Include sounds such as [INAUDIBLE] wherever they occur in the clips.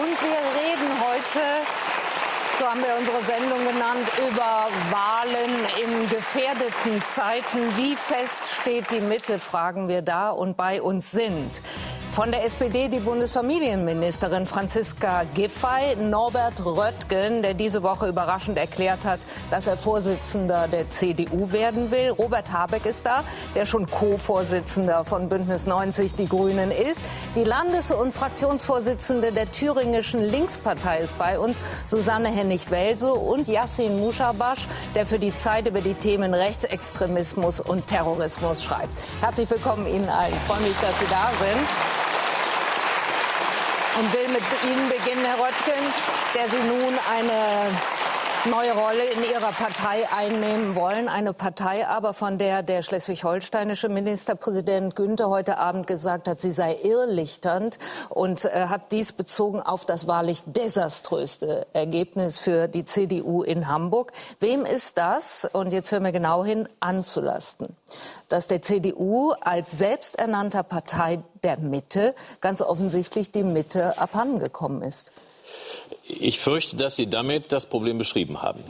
Und wir reden heute, so haben wir unsere Sendung genannt, über Wahlen in gefährdeten Zeiten. Wie fest steht die Mitte, fragen wir da. Und bei uns sind von der SPD die Bundesfamilienministerin Franziska Giffey, Norbert Röttgen, der diese Woche überraschend erklärt hat, dass er Vorsitzender der CDU werden will. Robert Habeck ist da, der schon Co-Vorsitzender von Bündnis 90 Die Grünen ist. Die Landes- und Fraktionsvorsitzende der thüringischen Linkspartei ist bei uns, Susanne Hennig-Welso und Yassin Mushabash, der für die Zeit über die Themen Rechtsextremismus und Terrorismus schreibt. Herzlich willkommen Ihnen allen. Ich freue mich, dass Sie da sind und will mit Ihnen beginnen, Herr Röttgen, der Sie nun eine neue Rolle in Ihrer Partei einnehmen wollen. Eine Partei aber, von der der schleswig-holsteinische Ministerpräsident Günther heute Abend gesagt hat, sie sei irrlichternd und äh, hat dies bezogen auf das wahrlich desaströste Ergebnis für die CDU in Hamburg. Wem ist das, und jetzt hören wir genau hin, anzulasten? Dass der CDU als selbsternannter Partei der Mitte ganz offensichtlich die Mitte abhandengekommen ist. Ich fürchte, dass Sie damit das Problem beschrieben haben.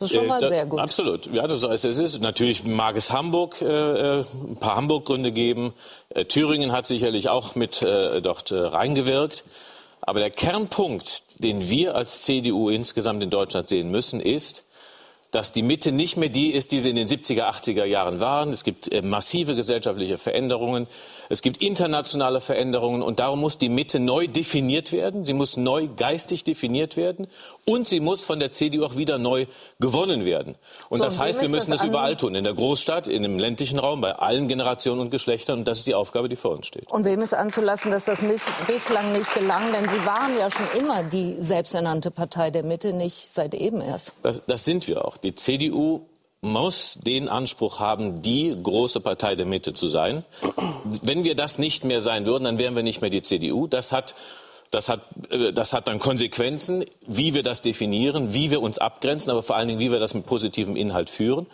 Das ist schon mal äh, sehr gut. Absolut. Ja, das heißt, es ist. Natürlich mag es Hamburg, äh, äh, ein paar Hamburg-Gründe geben. Äh, Thüringen hat sicherlich auch mit äh, dort äh, reingewirkt. Aber der Kernpunkt, den wir als CDU insgesamt in Deutschland sehen müssen, ist, dass die Mitte nicht mehr die ist, die sie in den 70er, 80er Jahren waren. Es gibt äh, massive gesellschaftliche Veränderungen. Es gibt internationale Veränderungen und darum muss die Mitte neu definiert werden. Sie muss neu geistig definiert werden und sie muss von der CDU auch wieder neu gewonnen werden. Und so, das heißt, wir müssen das, das überall tun. In der Großstadt, in dem ländlichen Raum, bei allen Generationen und Geschlechtern. Und das ist die Aufgabe, die vor uns steht. Und wem ist anzulassen, dass das bislang nicht gelang? Denn Sie waren ja schon immer die selbsternannte Partei der Mitte, nicht seit eben erst. Das, das sind wir auch. Die CDU muss den Anspruch haben, die große Partei der Mitte zu sein. Wenn wir das nicht mehr sein würden, dann wären wir nicht mehr die CDU. Das hat das hat, äh, das hat dann Konsequenzen, wie wir das definieren, wie wir uns abgrenzen, aber vor allen Dingen, wie wir das mit positivem Inhalt führen.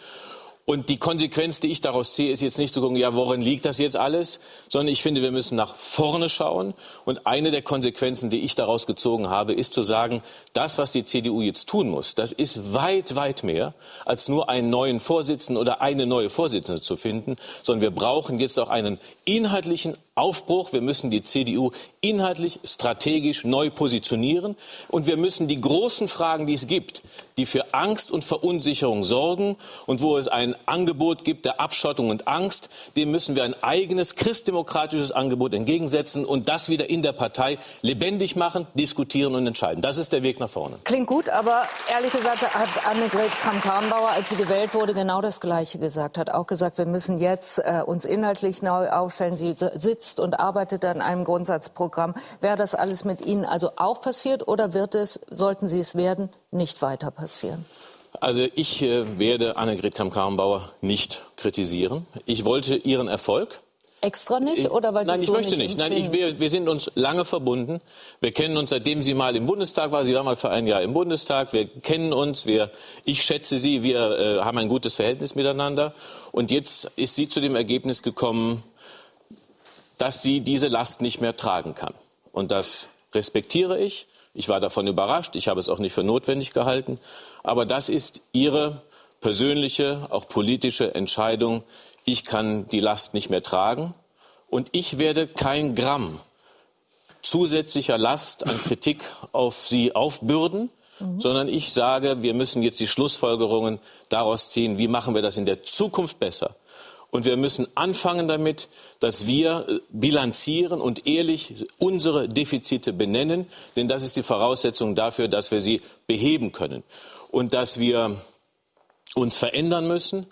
Und die Konsequenz, die ich daraus ziehe, ist jetzt nicht zu gucken, ja, worin liegt das jetzt alles, sondern ich finde, wir müssen nach vorne schauen. Und eine der Konsequenzen, die ich daraus gezogen habe, ist zu sagen, das, was die CDU jetzt tun muss, das ist weit, weit mehr, als nur einen neuen Vorsitzenden oder eine neue Vorsitzende zu finden, sondern wir brauchen jetzt auch einen inhaltlichen Aufbruch. Wir müssen die CDU inhaltlich, strategisch neu positionieren. Und wir müssen die großen Fragen, die es gibt, die für Angst und Verunsicherung sorgen und wo es ein Angebot gibt der Abschottung und Angst, dem müssen wir ein eigenes christdemokratisches Angebot entgegensetzen und das wieder in der Partei lebendig machen, diskutieren und entscheiden. Das ist der Weg nach vorne. Klingt gut, aber ehrlich gesagt hat Annegret Kramp-Karrenbauer, als sie gewählt wurde, genau das Gleiche gesagt. Hat auch gesagt, wir müssen jetzt äh, uns inhaltlich neu aufstellen. Sie sitzt sitzt und arbeitet an einem Grundsatzprogramm. Wäre das alles mit Ihnen also auch passiert oder wird es, sollten Sie es werden, nicht weiter passieren? Also ich äh, werde Annegret Kramp-Karrenbauer nicht kritisieren. Ich wollte ihren Erfolg. Extra nicht oder weil Sie Nein, ich so möchte nicht. Nein, ich, wir, wir sind uns lange verbunden. Wir kennen uns, seitdem sie mal im Bundestag war. Sie war mal für ein Jahr im Bundestag. Wir kennen uns. Wir, ich schätze sie. Wir äh, haben ein gutes Verhältnis miteinander. Und jetzt ist sie zu dem Ergebnis gekommen, dass sie diese Last nicht mehr tragen kann. Und das respektiere ich. Ich war davon überrascht. Ich habe es auch nicht für notwendig gehalten. Aber das ist ihre persönliche, auch politische Entscheidung. Ich kann die Last nicht mehr tragen. Und ich werde kein Gramm zusätzlicher Last an Kritik auf sie aufbürden, mhm. sondern ich sage, wir müssen jetzt die Schlussfolgerungen daraus ziehen, wie machen wir das in der Zukunft besser. Und wir müssen anfangen damit, dass wir äh, bilanzieren und ehrlich unsere Defizite benennen, denn das ist die Voraussetzung dafür, dass wir sie beheben können. Und dass wir uns verändern müssen,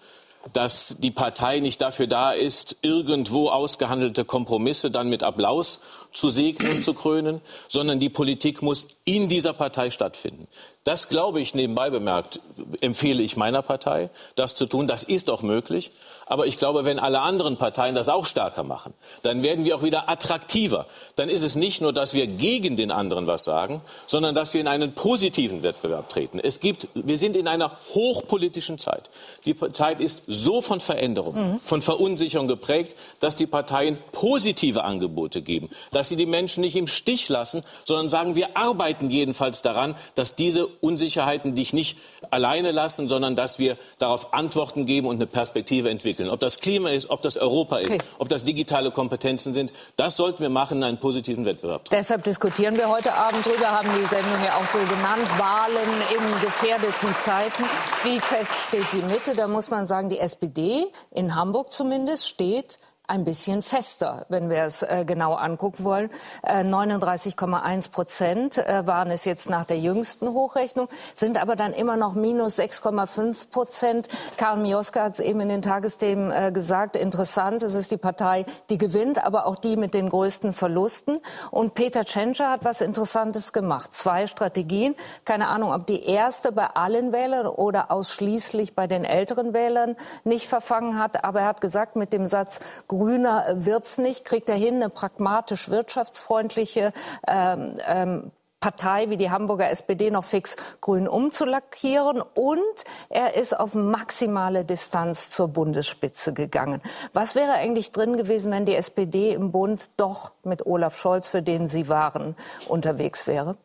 dass die Partei nicht dafür da ist, irgendwo ausgehandelte Kompromisse dann mit Applaus zu segnen und zu krönen, sondern die Politik muss in dieser Partei stattfinden. Das glaube ich nebenbei bemerkt, empfehle ich meiner Partei, das zu tun. Das ist auch möglich. Aber ich glaube, wenn alle anderen Parteien das auch stärker machen, dann werden wir auch wieder attraktiver. Dann ist es nicht nur, dass wir gegen den anderen was sagen, sondern dass wir in einen positiven Wettbewerb treten. Es gibt, wir sind in einer hochpolitischen Zeit. Die Zeit ist so von Veränderung, mhm. von Verunsicherung geprägt, dass die Parteien positive Angebote geben dass Sie die Menschen nicht im Stich lassen, sondern sagen, wir arbeiten jedenfalls daran, dass diese Unsicherheiten dich nicht alleine lassen, sondern dass wir darauf Antworten geben und eine Perspektive entwickeln. Ob das Klima ist, ob das Europa ist, okay. ob das digitale Kompetenzen sind, das sollten wir machen in einen positiven Wettbewerb. Deshalb diskutieren wir heute Abend drüber, haben die Sendung ja auch so genannt, Wahlen in gefährdeten Zeiten. Wie fest steht die Mitte? Da muss man sagen, die SPD in Hamburg zumindest steht ein bisschen fester, wenn wir es äh, genau angucken wollen. Äh, 39,1 Prozent äh, waren es jetzt nach der jüngsten Hochrechnung, sind aber dann immer noch minus 6,5 Prozent. Karl Mioska hat es eben in den Tagesthemen äh, gesagt. Interessant, es ist die Partei, die gewinnt, aber auch die mit den größten Verlusten. Und Peter Tschentscher hat was Interessantes gemacht. Zwei Strategien. Keine Ahnung, ob die erste bei allen Wählern oder ausschließlich bei den älteren Wählern nicht verfangen hat. Aber er hat gesagt mit dem Satz, grüner wird's nicht, kriegt er hin, eine pragmatisch wirtschaftsfreundliche ähm, ähm, Partei wie die Hamburger SPD noch fix grün umzulackieren und er ist auf maximale Distanz zur Bundesspitze gegangen. Was wäre eigentlich drin gewesen, wenn die SPD im Bund doch mit Olaf Scholz, für den sie waren, unterwegs wäre?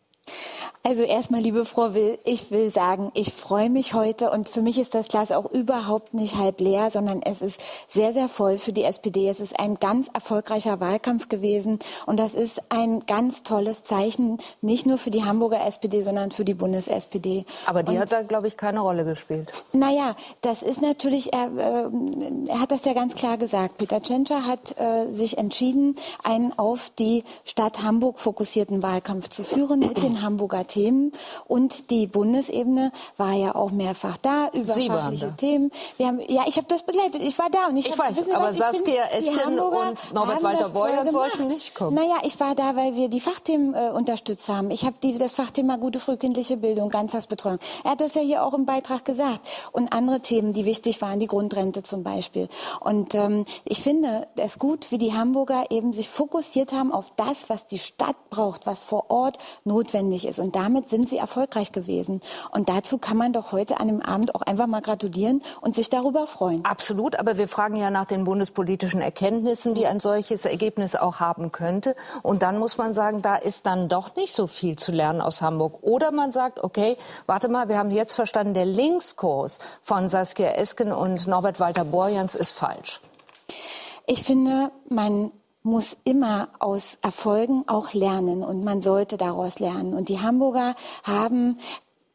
Also erstmal, liebe Frau Will, ich will sagen, ich freue mich heute und für mich ist das Glas auch überhaupt nicht halb leer, sondern es ist sehr, sehr voll für die SPD. Es ist ein ganz erfolgreicher Wahlkampf gewesen und das ist ein ganz tolles Zeichen, nicht nur für die Hamburger SPD, sondern für die Bundes-SPD. Aber die und, hat da, glaube ich, keine Rolle gespielt. Naja, das ist natürlich, er, äh, er hat das ja ganz klar gesagt. Peter Tschentscher hat äh, sich entschieden, einen auf die Stadt Hamburg fokussierten Wahlkampf zu führen mit den Hamburger Themen. Und die Bundesebene war ja auch mehrfach da über Sie fachliche. Themen. Wir haben, ja, ich habe das begleitet. Ich war da und ich, ich hab, weiß. wissen, aber was, Saskia Esken und Norbert Walter Beuer sollten nicht kommen. Naja, ich war da, weil wir die Fachthemen äh, unterstützt haben. Ich habe das Fachthema gute frühkindliche Bildung, Ganztagsbetreuung. Er hat das ja hier auch im Beitrag gesagt. Und andere Themen, die wichtig waren, die Grundrente zum Beispiel. Und ähm, ich finde es gut, wie die Hamburger eben sich fokussiert haben auf das, was die Stadt braucht, was vor Ort notwendig ist. Und damit sind sie erfolgreich gewesen. Und dazu kann man doch heute an dem Abend auch einfach mal gratulieren und sich darüber freuen. Absolut, aber wir fragen ja nach den bundespolitischen Erkenntnissen, die ein solches Ergebnis auch haben könnte. Und dann muss man sagen, da ist dann doch nicht so viel zu lernen aus Hamburg. Oder man sagt, okay, warte mal, wir haben jetzt verstanden, der Linkskurs von Saskia Esken und Norbert Walter Borjans ist falsch. Ich finde, man muss immer aus Erfolgen auch lernen und man sollte daraus lernen. Und die Hamburger haben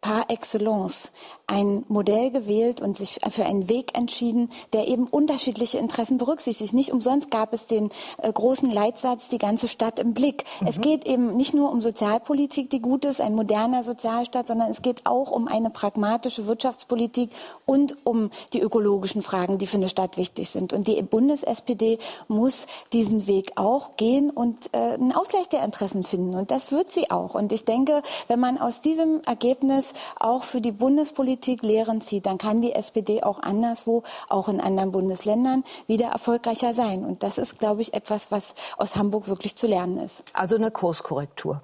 par excellence ein Modell gewählt und sich für einen Weg entschieden, der eben unterschiedliche Interessen berücksichtigt. Nicht umsonst gab es den äh, großen Leitsatz, die ganze Stadt im Blick. Mhm. Es geht eben nicht nur um Sozialpolitik, die gut ist, ein moderner Sozialstaat, sondern es geht auch um eine pragmatische Wirtschaftspolitik und um die ökologischen Fragen, die für eine Stadt wichtig sind. Und die Bundes-SPD muss diesen Weg auch gehen und äh, einen Ausgleich der Interessen finden. Und das wird sie auch. Und ich denke, wenn man aus diesem Ergebnis auch für die Bundespolitik Politik Lehren zieht, dann kann die SPD auch anderswo, auch in anderen Bundesländern, wieder erfolgreicher sein. Und das ist, glaube ich, etwas, was aus Hamburg wirklich zu lernen ist. Also eine Kurskorrektur.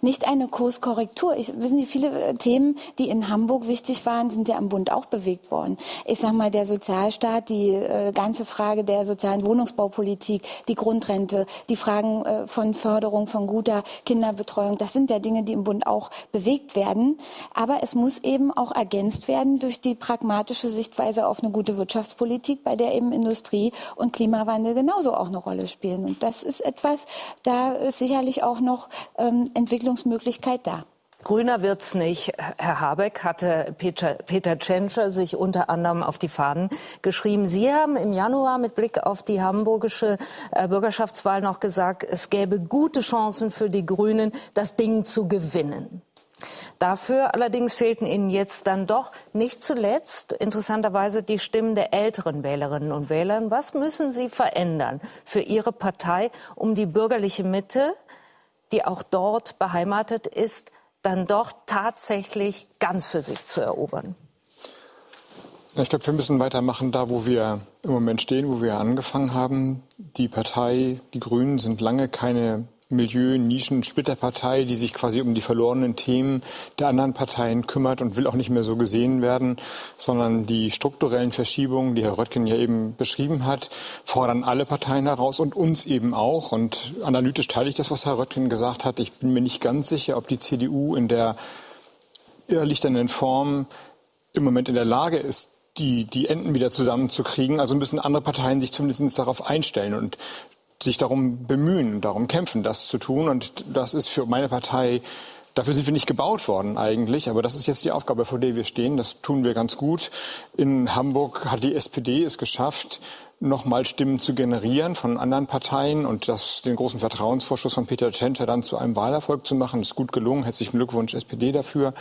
Nicht eine Kurskorrektur. Ich, wissen Sie, viele äh, Themen, die in Hamburg wichtig waren, sind ja am Bund auch bewegt worden. Ich sage mal, der Sozialstaat, die äh, ganze Frage der sozialen Wohnungsbaupolitik, die Grundrente, die Fragen äh, von Förderung von guter Kinderbetreuung, das sind ja Dinge, die im Bund auch bewegt werden. Aber es muss eben auch ergänzt werden durch die pragmatische Sichtweise auf eine gute Wirtschaftspolitik, bei der eben Industrie und Klimawandel genauso auch eine Rolle spielen. Und das ist etwas, da ist sicherlich auch noch ähm, Entwicklungsmöglichkeit da. Grüner wird's nicht. Herr Habeck hatte Peter, Peter Tschentscher sich unter anderem auf die Fahnen geschrieben. Sie haben im Januar mit Blick auf die hamburgische äh, Bürgerschaftswahl noch gesagt, es gäbe gute Chancen für die Grünen, das Ding zu gewinnen. Dafür allerdings fehlten Ihnen jetzt dann doch nicht zuletzt interessanterweise die Stimmen der älteren Wählerinnen und Wähler. Was müssen Sie verändern für Ihre Partei, um die bürgerliche Mitte die auch dort beheimatet ist, dann doch tatsächlich ganz für sich zu erobern? Ich glaube, wir müssen weitermachen da, wo wir im Moment stehen, wo wir angefangen haben. Die Partei, die Grünen sind lange keine Milieu, Nischen, Splitterpartei, die sich quasi um die verlorenen Themen der anderen Parteien kümmert und will auch nicht mehr so gesehen werden, sondern die strukturellen Verschiebungen, die Herr Röttgen ja eben beschrieben hat, fordern alle Parteien heraus und uns eben auch. Und analytisch teile ich das, was Herr Röttgen gesagt hat. Ich bin mir nicht ganz sicher, ob die CDU in der irrlichternden Form im Moment in der Lage ist, die, die Enden wieder zusammenzukriegen. Also müssen andere Parteien sich zumindest darauf einstellen. Und sich darum bemühen, darum kämpfen, das zu tun. Und das ist für meine Partei, dafür sind wir nicht gebaut worden eigentlich, aber das ist jetzt die Aufgabe, vor der wir stehen. Das tun wir ganz gut. In Hamburg hat die SPD es geschafft, nochmal Stimmen zu generieren von anderen Parteien und das, den großen Vertrauensvorschuss von Peter Tschentscher dann zu einem Wahlerfolg zu machen. Ist gut gelungen. Herzlichen Glückwunsch SPD dafür.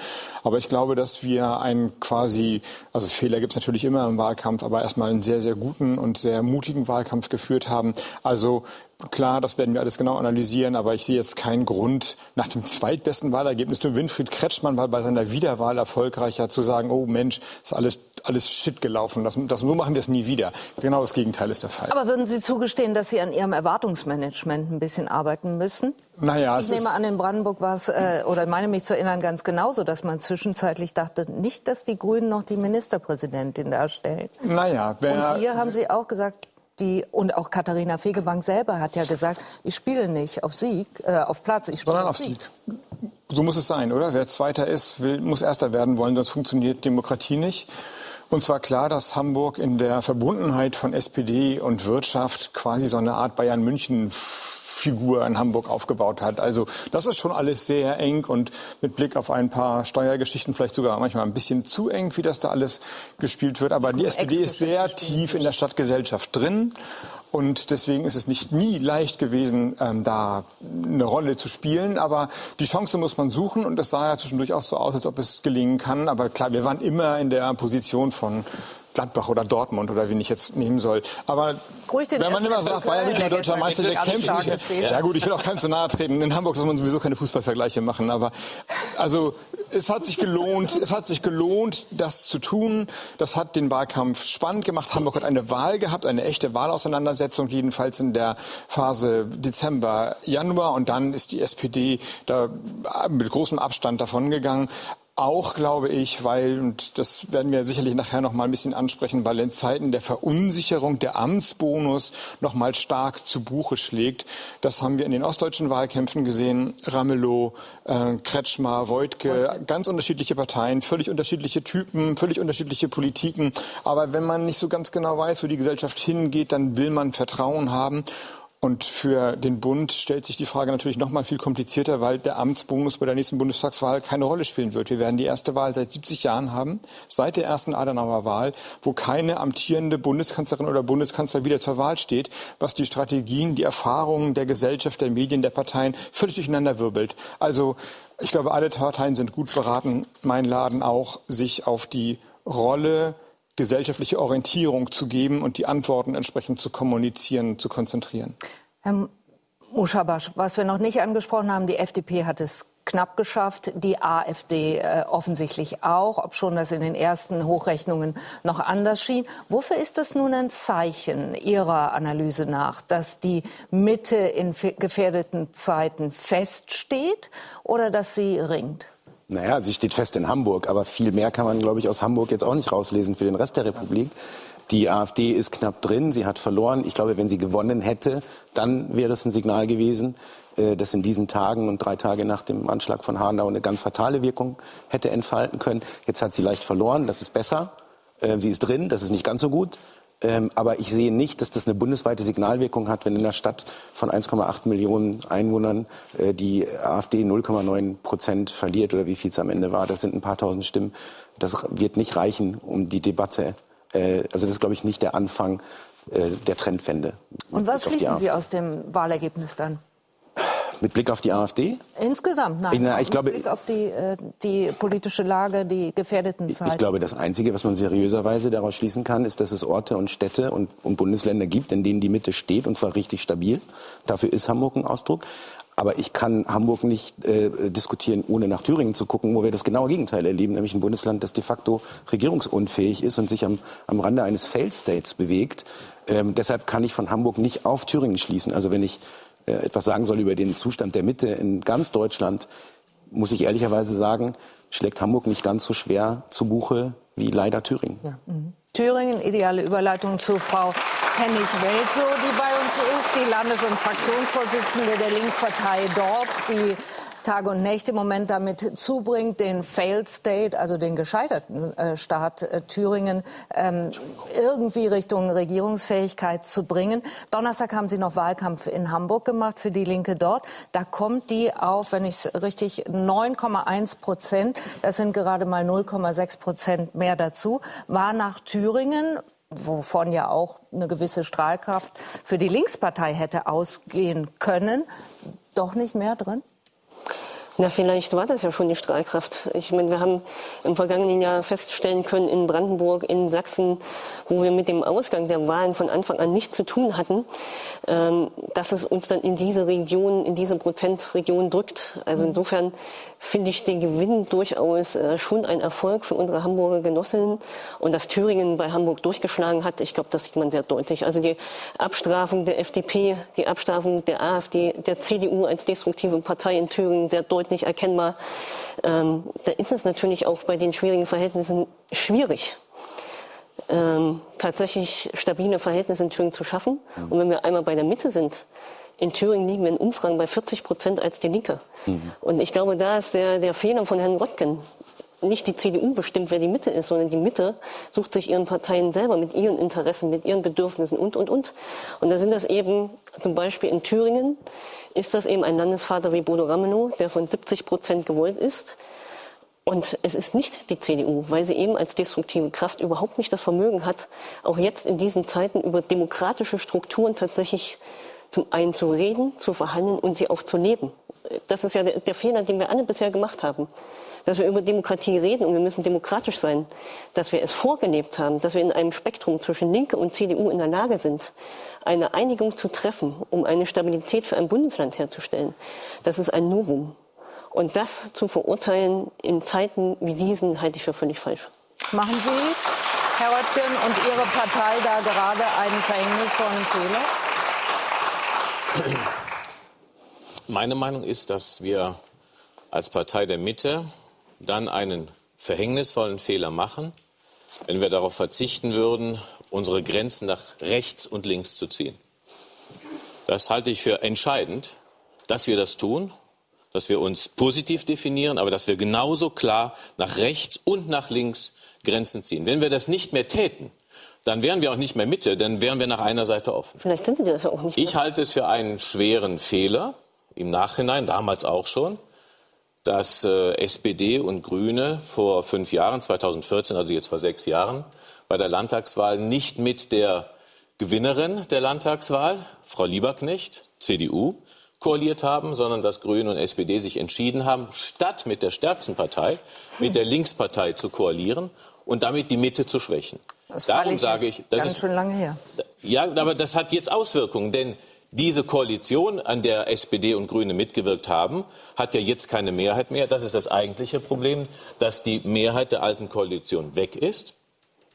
Aber ich glaube, dass wir einen quasi, also Fehler gibt es natürlich immer im Wahlkampf, aber erstmal einen sehr, sehr guten und sehr mutigen Wahlkampf geführt haben. Also Klar, das werden wir alles genau analysieren, aber ich sehe jetzt keinen Grund, nach dem zweitbesten Wahlergebnis nur Winfried Kretschmann war bei seiner Wiederwahl erfolgreicher zu sagen, oh Mensch, ist alles, alles shit gelaufen. Das, das, so machen wir es nie wieder. Genau das Gegenteil ist der Fall. Aber würden Sie zugestehen, dass Sie an Ihrem Erwartungsmanagement ein bisschen arbeiten müssen? Naja, ich nehme an, in Brandenburg war es, äh, oder meine mich zu erinnern, ganz genauso, dass man zwischenzeitlich dachte, nicht, dass die Grünen noch die Ministerpräsidentin darstellen. Naja, wer, Und hier haben Sie auch gesagt, die, und auch Katharina Fegebank selber hat ja gesagt, ich spiele nicht auf Sieg, äh, auf Platz, ich spiele Sondern auf Sieg. Sieg. So muss es sein, oder? Wer Zweiter ist, will, muss Erster werden wollen, sonst funktioniert Demokratie nicht. Und zwar klar, dass Hamburg in der Verbundenheit von SPD und Wirtschaft quasi so eine Art Bayern München Figur in Hamburg aufgebaut hat. Also das ist schon alles sehr eng und mit Blick auf ein paar Steuergeschichten vielleicht sogar manchmal ein bisschen zu eng, wie das da alles gespielt wird. Aber die SPD ist sehr tief in der Stadtgesellschaft drin. Und deswegen ist es nicht nie leicht gewesen, ähm, da eine Rolle zu spielen. Aber die Chance muss man suchen. Und es sah ja zwischendurch auch so aus, als ob es gelingen kann. Aber klar, wir waren immer in der Position von Gladbach oder Dortmund oder wen ich jetzt nehmen soll. Aber wenn man immer sagt, Bayern ist deutscher Meister, der kämpft nicht. Ja gut, ich will auch keinem zu nahe treten. In Hamburg soll man sowieso keine Fußballvergleiche machen. Aber also es hat sich gelohnt, es hat sich gelohnt, das zu tun. Das hat den Wahlkampf spannend gemacht. Hamburg hat eine Wahl gehabt, eine echte Wahlauseinandersetzung, jedenfalls in der Phase Dezember, Januar. Und dann ist die SPD da mit großem Abstand davongegangen. Auch glaube ich, weil, und das werden wir sicherlich nachher noch mal ein bisschen ansprechen, weil in Zeiten der Verunsicherung der Amtsbonus noch mal stark zu Buche schlägt. Das haben wir in den ostdeutschen Wahlkämpfen gesehen. Ramelow, äh, Kretschmer, Voigtke, ganz unterschiedliche Parteien, völlig unterschiedliche Typen, völlig unterschiedliche Politiken. Aber wenn man nicht so ganz genau weiß, wo die Gesellschaft hingeht, dann will man Vertrauen haben. Und für den Bund stellt sich die Frage natürlich noch mal viel komplizierter, weil der Amtsbonus bei der nächsten Bundestagswahl keine Rolle spielen wird. Wir werden die erste Wahl seit 70 Jahren haben, seit der ersten Adenauer Wahl, wo keine amtierende Bundeskanzlerin oder Bundeskanzler wieder zur Wahl steht, was die Strategien, die Erfahrungen der Gesellschaft, der Medien, der Parteien völlig durcheinander wirbelt. Also ich glaube, alle Parteien sind gut beraten, mein Laden auch, sich auf die Rolle gesellschaftliche Orientierung zu geben und die Antworten entsprechend zu kommunizieren, zu konzentrieren. Herr Muschabasch, was wir noch nicht angesprochen haben, die FDP hat es knapp geschafft, die AfD äh, offensichtlich auch, ob schon das in den ersten Hochrechnungen noch anders schien. Wofür ist das nun ein Zeichen Ihrer Analyse nach, dass die Mitte in gefährdeten Zeiten feststeht oder dass sie ringt? Naja, sie steht fest in Hamburg, aber viel mehr kann man, glaube ich, aus Hamburg jetzt auch nicht rauslesen für den Rest der Republik. Die AfD ist knapp drin, sie hat verloren. Ich glaube, wenn sie gewonnen hätte, dann wäre es ein Signal gewesen, äh, das in diesen Tagen und drei Tage nach dem Anschlag von Hanau eine ganz fatale Wirkung hätte entfalten können. Jetzt hat sie leicht verloren, das ist besser. Äh, sie ist drin, das ist nicht ganz so gut. Ähm, aber ich sehe nicht, dass das eine bundesweite Signalwirkung hat, wenn in einer Stadt von 1,8 Millionen Einwohnern äh, die AfD 0,9 Prozent verliert oder wie viel es am Ende war. Das sind ein paar tausend Stimmen. Das wird nicht reichen, um die Debatte. Äh, also das ist, glaube ich, nicht der Anfang äh, der Trendwende. Und was schließen Sie aus dem Wahlergebnis dann? Mit Blick auf die AfD? Insgesamt, nein. Na, ich glaube, Mit Blick auf die, äh, die politische Lage, die gefährdeten Zeiten. Ich glaube, das Einzige, was man seriöserweise daraus schließen kann, ist, dass es Orte und Städte und, und Bundesländer gibt, in denen die Mitte steht, und zwar richtig stabil. Dafür ist Hamburg ein Ausdruck. Aber ich kann Hamburg nicht äh, diskutieren, ohne nach Thüringen zu gucken, wo wir das genaue Gegenteil erleben, nämlich ein Bundesland, das de facto regierungsunfähig ist und sich am, am Rande eines Fail States bewegt. Ähm, deshalb kann ich von Hamburg nicht auf Thüringen schließen. Also wenn ich etwas sagen soll über den Zustand der Mitte in ganz Deutschland, muss ich ehrlicherweise sagen, schlägt Hamburg nicht ganz so schwer zu Buche wie leider Thüringen. Ja. Mhm. Thüringen, ideale Überleitung zu Frau Hennig-Welso, die bei uns ist, die Landes- und Fraktionsvorsitzende der Linkspartei dort, die Tage und Nächte im Moment damit zubringt, den Failed State, also den gescheiterten äh, Staat äh, Thüringen, ähm, irgendwie Richtung Regierungsfähigkeit zu bringen. Donnerstag haben Sie noch Wahlkampf in Hamburg gemacht für die Linke dort. Da kommt die auf, wenn ich es richtig, 9,1 Prozent. Das sind gerade mal 0,6 Prozent mehr dazu. War nach Thüringen wovon ja auch eine gewisse Strahlkraft für die Linkspartei hätte ausgehen können, doch nicht mehr drin? Na, vielleicht war das ja schon die Strahlkraft. Ich meine, wir haben im vergangenen Jahr feststellen können, in Brandenburg, in Sachsen, wo wir mit dem Ausgang der Wahlen von Anfang an nichts zu tun hatten, ähm, dass es uns dann in diese Region, in diese Prozentregion drückt. Also mhm. insofern finde ich den Gewinn durchaus äh, schon ein Erfolg für unsere Hamburger Genossinnen. Und dass Thüringen bei Hamburg durchgeschlagen hat, ich glaube, das sieht man sehr deutlich. Also die Abstrafung der FDP, die Abstrafung der AfD, der CDU als destruktive Partei in Thüringen sehr deutlich erkennbar. Ähm, da ist es natürlich auch bei den schwierigen Verhältnissen schwierig. Ähm, tatsächlich stabile Verhältnisse in Thüringen zu schaffen. Und wenn wir einmal bei der Mitte sind, in Thüringen liegen wir in Umfragen bei 40 Prozent als die Linke. Mhm. Und ich glaube, da ist der, der Fehler von Herrn Röttgen. Nicht die CDU bestimmt, wer die Mitte ist, sondern die Mitte sucht sich ihren Parteien selber mit ihren Interessen, mit ihren Bedürfnissen und, und, und. Und da sind das eben zum Beispiel in Thüringen ist das eben ein Landesvater wie Bodo Ramelow, der von 70 Prozent gewollt ist. Und es ist nicht die CDU, weil sie eben als destruktive Kraft überhaupt nicht das Vermögen hat, auch jetzt in diesen Zeiten über demokratische Strukturen tatsächlich zum einen zu reden, zu verhandeln und sie auch zu leben. Das ist ja der, Fehler, den wir alle bisher gemacht haben. Dass wir über Demokratie reden und wir müssen demokratisch sein. Dass wir es vorgelebt haben, dass wir in einem Spektrum zwischen Linke und CDU in der Lage sind, eine Einigung zu treffen, um eine Stabilität für ein Bundesland herzustellen. Das ist ein Novum. Und das zu verurteilen in Zeiten wie diesen halte ich für völlig falsch. Machen Sie, Herr Röttgen, und Ihre Partei da gerade einen verhängnisvollen Fehler? Meine Meinung ist, dass wir als Partei der Mitte dann einen verhängnisvollen Fehler machen, wenn wir darauf verzichten würden, unsere Grenzen nach rechts und links zu ziehen. Das halte ich für entscheidend, dass wir das tun, dass wir uns positiv definieren, aber dass wir genauso klar nach rechts und nach links Grenzen ziehen. Wenn wir das nicht mehr täten, dann wären wir auch nicht mehr Mitte, dann wären wir nach einer Seite offen. Vielleicht sind Sie das ja auch nicht. Mehr. Ich halte es für einen schweren Fehler, im Nachhinein, damals auch schon, dass äh, SPD und Grüne vor fünf Jahren, 2014, also jetzt vor sechs Jahren, bei der Landtagswahl nicht mit der Gewinnerin der Landtagswahl, Frau Lieberknecht, CDU, koaliert haben, sondern dass Grüne und SPD sich entschieden haben, statt mit der stärksten Partei, mit der Linkspartei zu koalieren und damit die Mitte zu schwächen. Das Darum sage ich, das ist schon lange her. Ja, aber das hat jetzt Auswirkungen, denn diese Koalition, an der SPD und Grüne mitgewirkt haben, hat ja jetzt keine Mehrheit mehr. Das ist das eigentliche Problem, dass die Mehrheit der alten Koalition weg ist.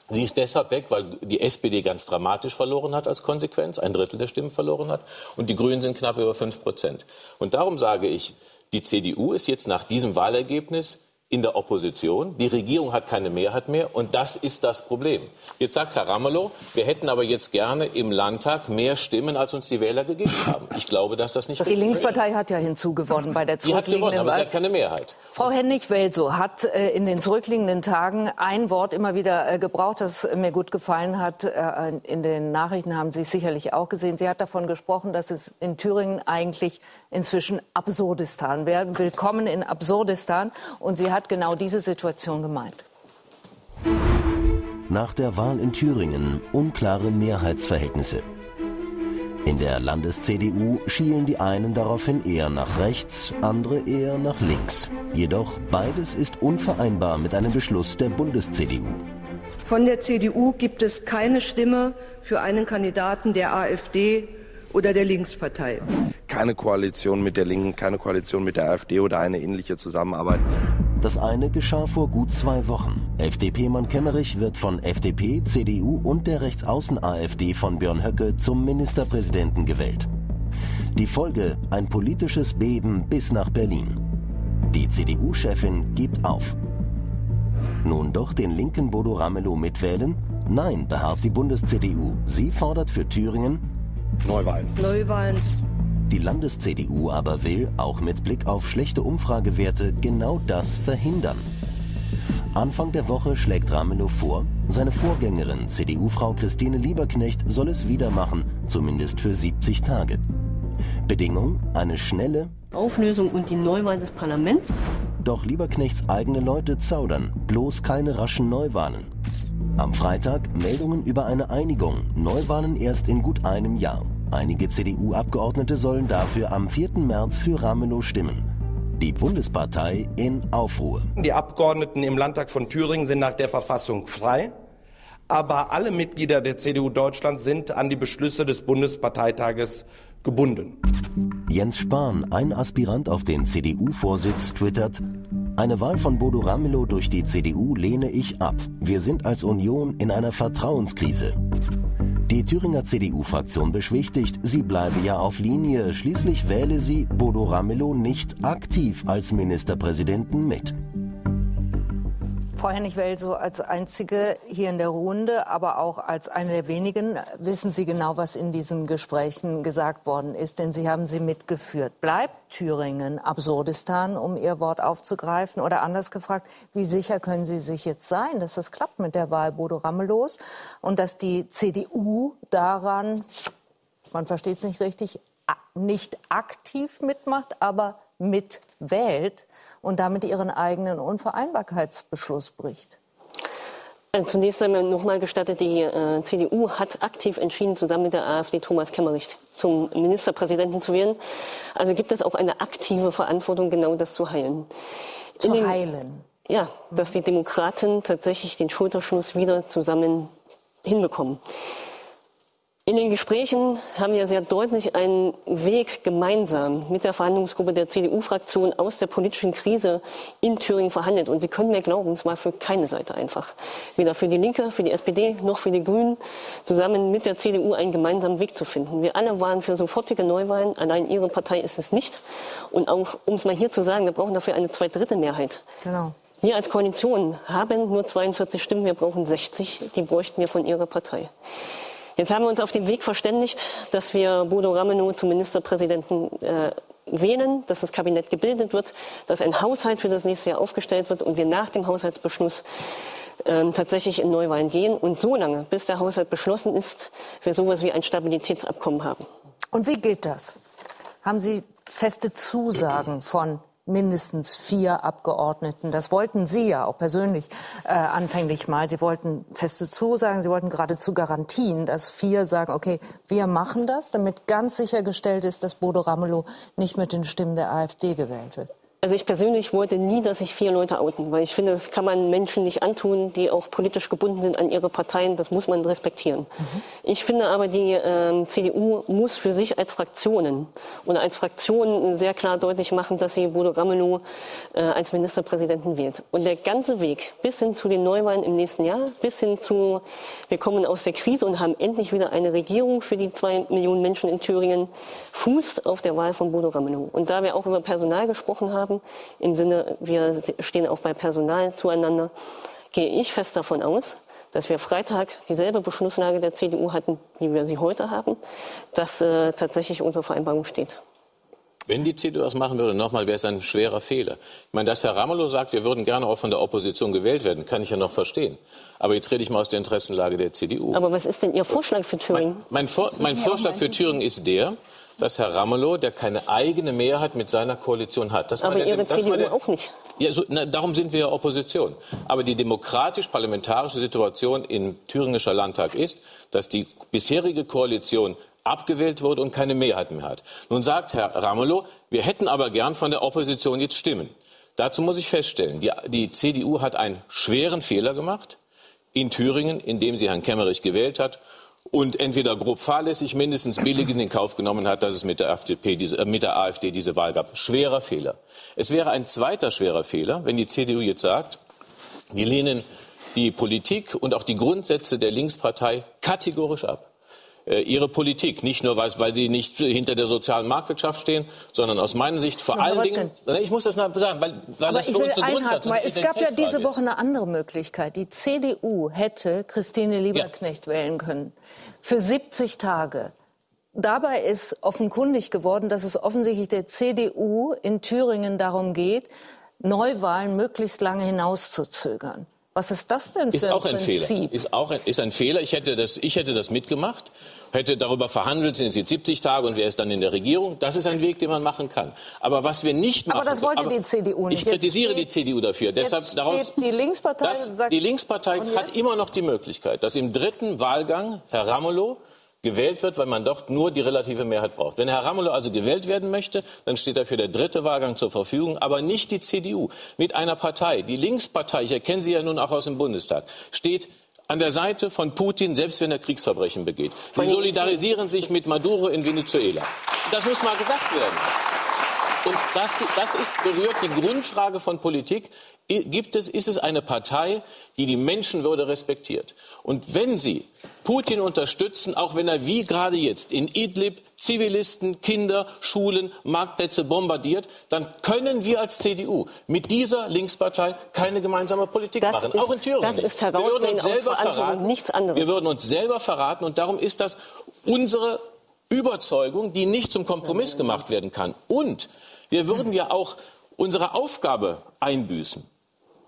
Sie ist deshalb weg, weil die SPD ganz dramatisch verloren hat als Konsequenz, ein Drittel der Stimmen verloren hat, und die Grünen sind knapp über fünf Prozent. Und darum sage ich, die CDU ist jetzt nach diesem Wahlergebnis in der Opposition. Die Regierung hat keine Mehrheit mehr und das ist das Problem. Jetzt sagt Herr Ramelow, wir hätten aber jetzt gerne im Landtag mehr Stimmen, als uns die Wähler gegeben haben. Ich glaube, dass das nicht Die Linkspartei ist. hat ja hinzugewonnen bei der Sie hat gewonnen, aber sie hat keine Mehrheit. Frau Hennig-Welso hat äh, in den zurückliegenden Tagen ein Wort immer wieder äh, gebraucht, das mir gut gefallen hat. Äh, in den Nachrichten haben Sie es sicherlich auch gesehen. Sie hat davon gesprochen, dass es in Thüringen eigentlich inzwischen Absurdistan wäre. Willkommen in Absurdistan. Und sie hat hat genau diese Situation gemeint. Nach der Wahl in Thüringen unklare Mehrheitsverhältnisse. In der Landes-CDU schielen die einen daraufhin eher nach rechts, andere eher nach links. Jedoch beides ist unvereinbar mit einem Beschluss der Bundes-CDU. Von der CDU gibt es keine Stimme für einen Kandidaten der AfD oder der Linkspartei. Keine Koalition mit der Linken, keine Koalition mit der AfD oder eine ähnliche Zusammenarbeit. Das eine geschah vor gut zwei Wochen. FDP-Mann Kemmerich wird von FDP, CDU und der Rechtsaußen-AfD von Björn Höcke zum Ministerpräsidenten gewählt. Die Folge ein politisches Beben bis nach Berlin. Die CDU-Chefin gibt auf. Nun doch den linken Bodo Ramelow mitwählen? Nein, beharrt die Bundes-CDU. Sie fordert für Thüringen Neuwahlen. Neuwahlen. Die Landes-CDU aber will, auch mit Blick auf schlechte Umfragewerte, genau das verhindern. Anfang der Woche schlägt Ramelow vor, seine Vorgängerin, CDU-Frau Christine Lieberknecht, soll es wieder machen, zumindest für 70 Tage. Bedingung eine schnelle Auflösung und die Neuwahl des Parlaments. Doch Lieberknechts eigene Leute zaudern, bloß keine raschen Neuwahlen. Am Freitag Meldungen über eine Einigung, Neuwahlen erst in gut einem Jahr. Einige CDU-Abgeordnete sollen dafür am 4. März für Ramelow stimmen. Die Bundespartei in Aufruhr. Die Abgeordneten im Landtag von Thüringen sind nach der Verfassung frei, aber alle Mitglieder der CDU Deutschland sind an die Beschlüsse des Bundesparteitages gebunden. Jens Spahn, ein Aspirant auf den CDU-Vorsitz, twittert, eine Wahl von Bodo Ramelow durch die CDU lehne ich ab. Wir sind als Union in einer Vertrauenskrise. Die Thüringer CDU-Fraktion beschwichtigt, sie bleibe ja auf Linie. Schließlich wähle sie Bodo Ramelow nicht aktiv als Ministerpräsidenten mit. Frau Hennig-Well, so als einzige hier in der Runde, aber auch als eine der wenigen, wissen Sie genau, was in diesen Gesprächen gesagt worden ist, denn Sie haben sie mitgeführt. Bleibt Thüringen Absurdistan, um Ihr Wort aufzugreifen? Oder anders gefragt, wie sicher können Sie sich jetzt sein, dass das klappt mit der Wahl Bodo Ramelows und dass die CDU daran, man versteht es nicht richtig, nicht aktiv mitmacht, aber mitwählt und damit ihren eigenen Unvereinbarkeitsbeschluss bricht? Also zunächst einmal nochmal gestattet, die äh, CDU hat aktiv entschieden, zusammen mit der AfD Thomas Kemmerich zum Ministerpräsidenten zu wählen. Also gibt es auch eine aktive Verantwortung, genau das zu heilen. Zu den, heilen? Ja, dass die Demokraten tatsächlich den Schulterschluss wieder zusammen hinbekommen. In den Gesprächen haben wir sehr deutlich einen Weg gemeinsam mit der Verhandlungsgruppe der CDU-Fraktion aus der politischen Krise in Thüringen verhandelt. Und Sie können mir glauben, es war für keine Seite einfach. Weder für die Linke, für die SPD noch für die Grünen, zusammen mit der CDU einen gemeinsamen Weg zu finden. Wir alle waren für sofortige Neuwahlen. Allein Ihre Partei ist es nicht. Und auch, um es mal hier zu sagen, wir brauchen dafür eine Zweidrittelmehrheit. Genau. Wir als Koalition haben nur 42 Stimmen, wir brauchen 60. Die bräuchten wir von Ihrer Partei. Jetzt haben wir uns auf dem Weg verständigt, dass wir Bodo Ramelow zum Ministerpräsidenten äh, wählen, dass das Kabinett gebildet wird, dass ein Haushalt für das nächste Jahr aufgestellt wird und wir nach dem Haushaltsbeschluss ähm, tatsächlich in Neuwahlen gehen und so lange, bis der Haushalt beschlossen ist, wir sowas wie ein Stabilitätsabkommen haben. Und wie geht das? Haben Sie feste Zusagen von mindestens vier Abgeordneten. Das wollten Sie ja auch persönlich äh, anfänglich mal. Sie wollten feste Zusagen, Sie wollten geradezu Garantien, dass vier sagen, okay, wir machen das, damit ganz sichergestellt ist, dass Bodo Ramelow nicht mit den Stimmen der AfD gewählt wird. Also ich persönlich wollte nie, dass sich vier Leute outen, weil ich finde, das kann man Menschen nicht antun, die auch politisch gebunden sind an ihre Parteien. Das muss man respektieren. Mhm. Ich finde aber, die äh, CDU muss für sich als Fraktionen oder als Fraktion sehr klar deutlich machen, dass sie Bodo Ramelow äh, als Ministerpräsidenten wählt. Und der ganze Weg bis hin zu den Neuwahlen im nächsten Jahr, bis hin zu, wir kommen aus der Krise und haben endlich wieder eine Regierung für die zwei Millionen Menschen in Thüringen, fußt auf der Wahl von Bodo Ramelow. Und da wir auch über Personal gesprochen haben, haben, im Sinne, wir stehen auch bei Personal zueinander, gehe ich fest davon aus, dass wir Freitag dieselbe Beschlusslage der CDU hatten, wie wir sie heute haben, dass äh, tatsächlich unsere Vereinbarung steht. Wenn die CDU das machen würde, nochmal, wäre es ein schwerer Fehler. Ich meine, dass Herr Ramelow sagt, wir würden gerne auch von der Opposition gewählt werden, kann ich ja noch verstehen. Aber jetzt rede ich mal aus der Interessenlage der CDU. Aber was ist denn Ihr Vorschlag für Thüringen? Mein, mein, Vor mein Vorschlag für Thüringen ist der, dass Herr Ramelow, der keine eigene Mehrheit mit seiner Koalition hat. Das Aber der, Ihre CDU der, auch nicht. Ja, so, na, darum sind wir ja Opposition. Aber die demokratisch-parlamentarische Situation im Thüringischer Landtag ist, dass die bisherige Koalition abgewählt wurde und keine Mehrheit mehr hat. Nun sagt Herr Ramelow, wir hätten aber gern von der Opposition jetzt Stimmen. Dazu muss ich feststellen, die, die CDU hat einen schweren Fehler gemacht in Thüringen, indem sie Herrn Kemmerich gewählt hat und entweder grob fahrlässig, mindestens billig in den Kauf genommen hat, dass es mit der, FDP diese, äh, mit der AfD diese Wahl gab. Schwerer Fehler. Es wäre ein zweiter schwerer Fehler, wenn die CDU jetzt sagt, wir lehnen die Politik und auch die Grundsätze der Linkspartei kategorisch ab. äh, ihre Politik. Nicht nur, weil, sie nicht hinter der sozialen Marktwirtschaft stehen, sondern aus meiner Sicht vor Na, allen Dingen, ich muss das noch sagen, weil, weil Aber das für uns ein Grundsatz weil es gab ja diese Woche eine andere Möglichkeit. Die CDU hätte Christine Lieberknecht wählen können. Für 70 Tage. Dabei ist offenkundig geworden, dass es offensichtlich der CDU in Thüringen darum geht, Neuwahlen möglichst lange hinauszuzögern. Was ist das denn für Ist auch ein Prinzip? Fehler. Ist auch ein, ist ein Fehler. Ich hätte, das, ich hätte das mitgemacht, hätte darüber verhandelt, sind es jetzt 70 Tage und wer ist dann in der Regierung. Das ist ein Weg, den man machen kann. Aber was wir nicht machen... Aber das wollte die CDU nicht. Ich kritisiere Jetzt die steht- CDU dafür. Deshalb daraus, steht die Linkspartei das, sagt- die Linkspartei hat immer noch die Möglichkeit, dass im dritten Wahlgang Herr Ramelow gewählt wird, weil man dort nur die relative Mehrheit braucht. Wenn Herr Ramelow also gewählt werden möchte, dann steht er für der dritte Wahlgang zur Verfügung, aber nicht die CDU. Mit einer Partei, die Linkspartei, ich erkenne sie ja nun auch aus dem Bundestag, steht an der Seite von Putin, selbst wenn er Kriegsverbrechen begeht. Sie solidarisieren sich mit Maduro in Venezuela. Das muss mal gesagt werden. Und das, das ist, berührt die Grundfrage von Politik. Gibt es, ist es eine Partei, die die Menschenwürde respektiert? Und wenn Sie Putin unterstützen, auch wenn er wie gerade jetzt in Idlib Zivilisten, Kinder, Schulen, Marktplätze bombardiert, dann können wir als CDU mit dieser Linkspartei keine gemeinsame Politik Das machen. ist- auch in Thüringen. das ist wir würden uns selber verraten. nichts anderes. Wir würden uns selber verraten und darum ist das unsere Überzeugung, die nicht zum Kompromiss gemacht werden kann. Und wir würden ja auch unsere Aufgabe einbüßen.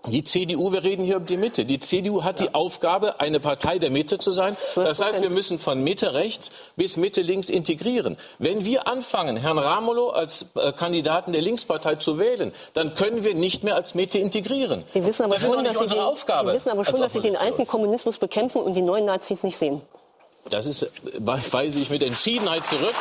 Die CDU, wir reden hier über die Mitte. Die CDU hat die Aufgabe, eine Partei der Mitte zu sein. Das heißt, wir müssen von Mitte rechts bis Mitte links integrieren. Wenn wir anfangen, Herrn Ramelow als äh, Kandidaten der Linkspartei zu wählen, dann können wir nicht mehr als Mitte integrieren. Wissen aber das ist schon, doch nicht dass sie unsere den, Aufgabe. Die wissen aber schon, dass sie den alten Kommunismus bekämpfen und die neuen Nazis nicht sehen. Das ist, weise ich mit Entschiedenheit zurück,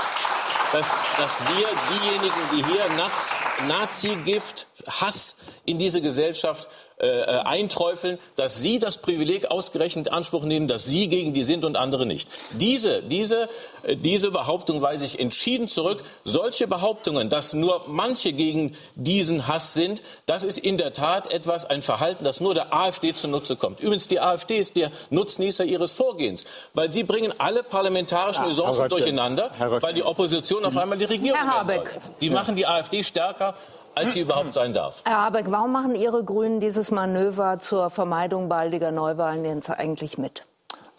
dass, dass wir diejenigen, die hier Naz, Nazi-Gift, Hass in diese Gesellschaft äh, äh, einträufeln, dass sie das Privileg ausgerechnet in Anspruch nehmen, dass sie gegen die sind und andere nicht. Diese, diese, äh, diese Behauptung weise ich entschieden zurück. Solche Behauptungen, dass nur manche gegen diesen Hass sind, das ist in der Tat etwas, ein Verhalten, das nur der AfD zunutze kommt. Übrigens, die AfD ist der Nutznießer ihres Vorgehens, weil sie bringen alle parlamentarischen Usancen Herr Röttgen. durcheinander, weil die Opposition auf einmal die Regierung Herr Habeck. Die machen die AfD stärker, als sie überhaupt sein darf. Herr Habeck, warum machen Ihre Grünen dieses Manöver zur Vermeidung baldiger Neuwahlen jetzt eigentlich mit?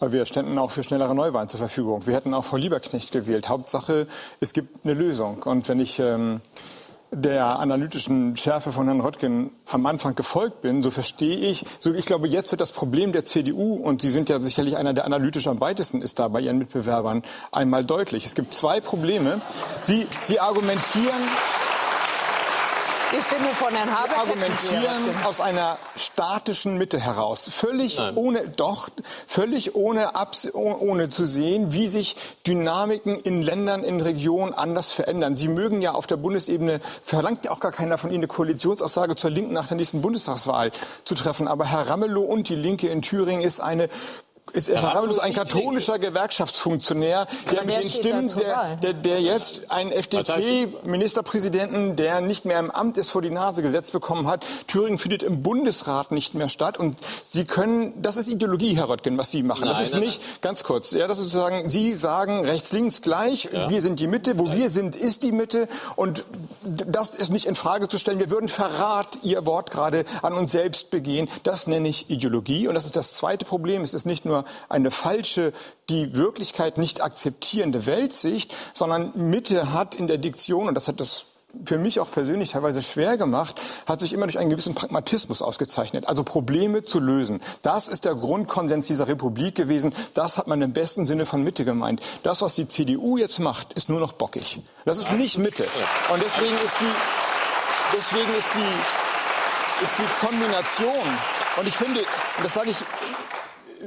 Wir ständen auch für schnellere Neuwahlen zur Verfügung. Wir hätten auch Frau Lieberknecht gewählt. Hauptsache, es gibt eine Lösung. Und wenn ich ähm, der analytischen Schärfe von Herrn Röttgen am Anfang gefolgt bin, so verstehe ich, so ich glaube, jetzt wird das Problem der CDU, und Sie sind ja sicherlich einer, der analytisch am weitesten ist da bei Ihren Mitbewerbern, einmal deutlich. Es gibt zwei Probleme. Sie, Sie argumentieren, Die Stimme von Herrn Habeck. argumentieren aus einer statischen Mitte heraus, völlig Nein. ohne, doch, völlig ohne, Abs oh- ohne zu sehen, wie sich Dynamiken in Ländern, in Regionen anders verändern. Sie mögen ja auf der Bundesebene, verlangt ja auch gar keiner von Ihnen eine Koalitionsaussage zur Linken nach der nächsten Bundestagswahl zu treffen. Aber Herr Ramelow und die Linke in Thüringen ist eine ist Herr Ramelow ein katholischer Gewerkschaftsfunktionär, der mit der den steht Stimmen, der, der, der jetzt einen FDP-Ministerpräsidenten, der nicht mehr im Amt ist, vor die Nase gesetzt bekommen hat. Thüringen findet im Bundesrat nicht mehr statt. Und Sie können, das ist Ideologie, Herr Röttgen, was Sie machen. das Nein, ist nein, nicht, ganz kurz, ja, das ist sozusagen, Sie sagen rechts, links gleich, wir sind die Mitte, wo wir sind, ist die Mitte. Und das ist nicht in Frage zu stellen. Wir würden Verrat, Ihr Wort gerade, an uns selbst begehen. Das nenne ich Ideologie. Und das ist das zweite Problem. Es ist nicht nur eine falsche, die Wirklichkeit nicht akzeptierende Weltsicht, sondern Mitte hat in der Diktion, und das hat das für mich auch persönlich teilweise schwer gemacht, hat sich immer durch einen gewissen Pragmatismus ausgezeichnet. Also Probleme zu lösen. Das ist der Grundkonsens dieser Republik gewesen. Das hat man im besten Sinne von Mitte gemeint. Das, was die CDU jetzt macht, ist nur noch bockig. Das ist nicht Mitte. Und deswegen ist die, deswegen ist die, ist die Kombination, und ich finde, das sage ich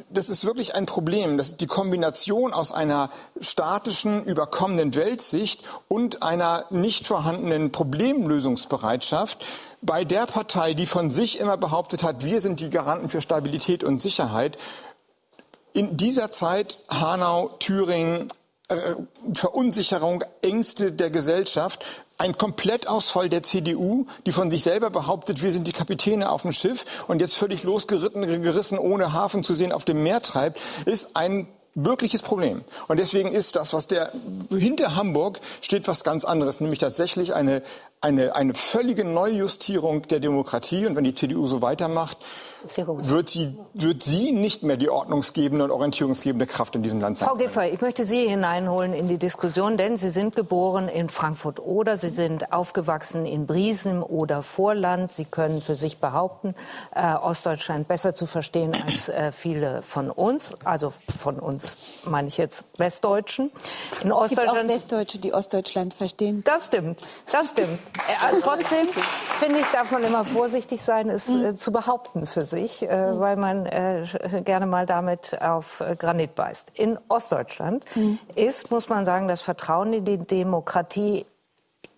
das ist wirklich ein Problem. Das die Kombination aus einer statischen, überkommenen Weltsicht und einer nicht vorhandenen Problemlösungsbereitschaft bei der Partei, die von sich immer behauptet hat, wir sind die Garanten für Stabilität und Sicherheit. In dieser Zeit Hanau, Thüringen, äh, Verunsicherung, Ängste der Gesellschaft, ein Komplettausfall der CDU, die von sich selber behauptet, wir sind die Kapitäne auf dem Schiff und jetzt völlig losgeritten, gerissen, ohne Hafen zu sehen, auf dem Meer treibt, ist ein wirkliches Problem. Und deswegen ist das, was der hinter Hamburg steht, was ganz anderes, nämlich tatsächlich eine, eine, eine völlige Neujustierung der Demokratie. Und wenn die CDU so weitermacht, wird sie, wird sie nicht mehr die ordnungsgebende und orientierungsgebende Kraft in diesem Land sein. Frau Giffey, ich möchte Sie hineinholen in die Diskussion, denn Sie sind geboren in Frankfurt oder Sie sind aufgewachsen in Briesen oder Vorland. Sie können für sich behaupten, äh, Ostdeutschland besser zu verstehen als äh, viele von uns. Also von uns meine ich jetzt Westdeutschen. In Ostdeutschland. Es gibt auch Westdeutsche, die Ostdeutschland verstehen. Das stimmt, das stimmt. Äh, trotzdem finde ich, darf man immer vorsichtig sein, es äh, zu behaupten für sich, äh, weil man äh, gerne mal damit auf äh, Granit beißt. In Ostdeutschland mhm. ist, muss man sagen, das Vertrauen in die Demokratie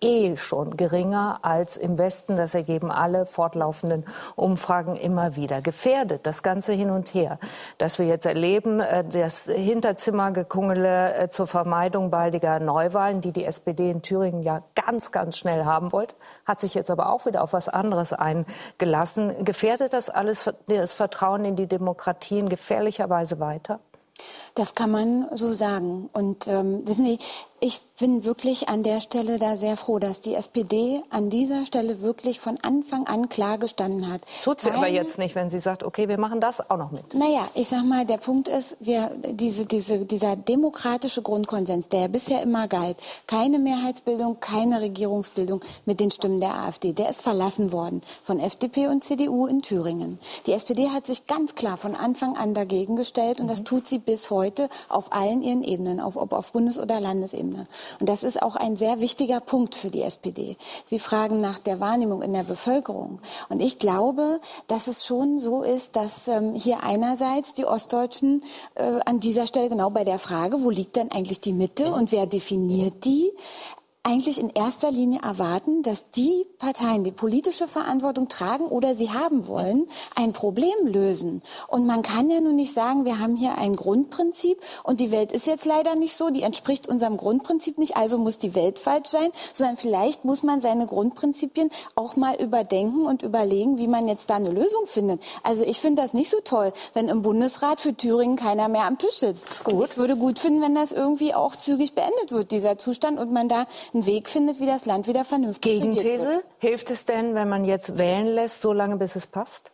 eh schon geringer als im Westen. Das ergeben alle fortlaufenden Umfragen immer wieder. Gefährdet das Ganze hin und her, dass wir jetzt erleben, äh, das Hinterzimmergekungele äh, zur Vermeidung baldiger Neuwahlen, die die SPD in Thüringen ja ganz, ganz schnell haben wollte, hat sich jetzt aber auch wieder auf was anderes eingelassen. Gefährdet das alles das Vertrauen in die Demokratie in gefährlicher Weise weiter? Das kann man so sagen. Und ähm, wissen Sie, ich bin wirklich an der Stelle da sehr froh, dass die SPD an dieser Stelle wirklich von Anfang an klar gestanden hat. Tut sie Keine, aber jetzt nicht, wenn sie sagt, okay, wir machen das auch noch mit. Naja, ich sag mal, der Punkt ist, wir, diese, diese, dieser demokratische Grundkonsens, der bisher immer galt, keine Mehrheitsbildung, keine Regierungsbildung mit den Stimmen der AfD, der ist verlassen worden von FDP und CDU in Thüringen. Die SPD hat sich ganz klar von Anfang an dagegen gestellt und mhm. das tut sie bis heute auf allen ihren Ebenen, auf, ob auf Bundes- oder Landesebene. Ebene. Und das ist auch ein sehr wichtiger Punkt für die SPD. Sie fragen nach der Wahrnehmung in der Bevölkerung. Und ich glaube, dass es schon so ist, dass ähm, hier einerseits die Ostdeutschen äh, an dieser Stelle genau bei der Frage, wo liegt denn eigentlich die Mitte und wer definiert die, eigentlich in erster Linie erwarten, dass die Parteien, die politische Verantwortung tragen oder sie haben wollen, ein Problem lösen. Und man kann ja nun nicht sagen, wir haben hier ein Grundprinzip und die Welt ist jetzt leider nicht so, die entspricht unserem Grundprinzip nicht, also muss die Welt falsch sein, sondern vielleicht muss man seine Grundprinzipien auch mal überdenken und überlegen, wie man jetzt da eine Lösung findet. Also ich finde das nicht so toll, wenn im Bundesrat für Thüringen keiner mehr am Tisch sitzt. Gut. Ich würde gut finden, wenn das irgendwie auch zügig beendet wird, dieser Zustand, und man da einen Weg findet, wie das Land wieder vernünftig Gegenthese, hilft es denn, wenn man jetzt wählen lässt, so lange bis es passt?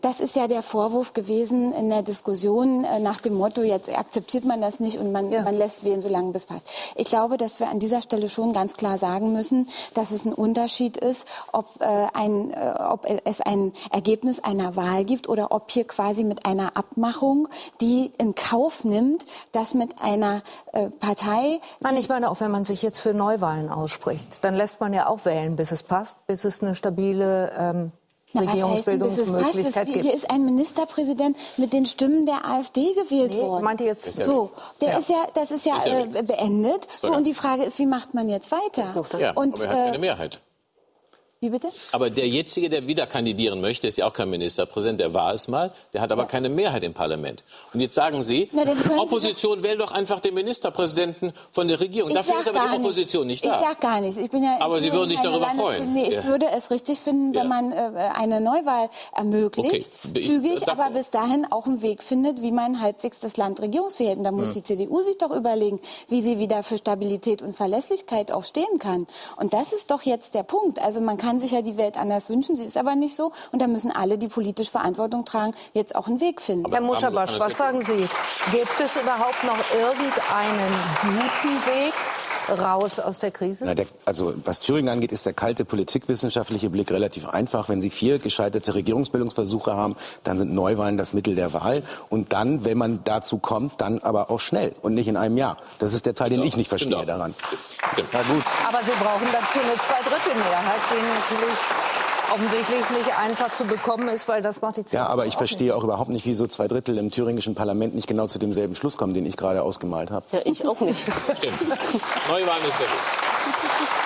Das ist ja der Vorwurf gewesen in der Diskussion äh, nach dem Motto, jetzt akzeptiert man das nicht und man, ja. man lässt wählen, solange bis passt. Ich glaube, dass wir an dieser Stelle schon ganz klar sagen müssen, dass es ein Unterschied ist, ob, äh, ein, äh, ob es ein Ergebnis einer Wahl gibt oder ob hier quasi mit einer Abmachung, die in Kauf nimmt, dass mit einer äh, Partei... Nein, ich meine auch, wenn man sich jetzt für Neuwahlen ausspricht, dann lässt man ja auch wählen, bis es passt, bis es eine stabile... Ähm Regierungsbildungsmöglichkeit gibt. Hier ist ein Ministerpräsident mit den Stimmen der AfD gewählt nee, worden. Meinte jetzt so, der ja. ist ja, das ist ja, ist ja äh, beendet. So und die Frage ist, wie macht man jetzt weiter? Und, aber er hat keine äh, Mehrheit. Wie bitte? Aber der jetzige, der wieder kandidieren möchte, ist ja auch kein Ministerpräsident, der war es mal, der hat aber ja. keine Mehrheit im Parlament. Und jetzt sagen Sie, Na, Opposition wählt doch einfach den Ministerpräsidenten von der Regierung. Ich Dafür ist aber die Opposition nicht, nicht da. Ich sag gar nichts. Ich bin ja aber Sie würden sich darüber freuen. Nee, ich ja. würde es richtig finden, wenn ja. man äh, eine Neuwahl ermöglicht, okay. zügig, ich, aber bis dahin auch einen Weg findet, wie man halbwegs das Land regierungsfähig hält. Da muss die CDU sich doch überlegen, wie sie wieder für Stabilität und Verlässlichkeit auch stehen kann. Und das ist doch jetzt der Punkt. Also man kann sich ja die Welt anders wünschen. Sie ist aber nicht so. Und da müssen alle, die politisch Verantwortung tragen, jetzt auch einen Weg finden. Herr Muschabasch, was sagen Sie? Gibt es überhaupt noch irgendeinen guten Weg? Raus aus der Krise? Na, der, also was Thüringen angeht, ist der kalte politikwissenschaftliche Blick relativ einfach. Wenn Sie vier gescheiterte Regierungsbildungsversuche haben, dann sind Neuwahlen das Mittel der Wahl. Und dann, wenn man dazu kommt, dann aber auch schnell und nicht in einem Jahr. Das ist der Teil, den ja, ich nicht verstehe genau. daran. Na gut. Aber Sie brauchen dazu eine Zweidrittelmehrheit, die natürlich offensichtlich nicht einfach zu bekommen ist, weil das macht die CDU Ja, aber ich verstehe auch überhaupt nicht, wieso zwei Drittel im thüringischen Parlament nicht genau zu demselben Schluss kommen, den ich gerade ausgemalt habe. Ja, ich auch nicht. Stimmt. Neuwahlen ist sehr gut.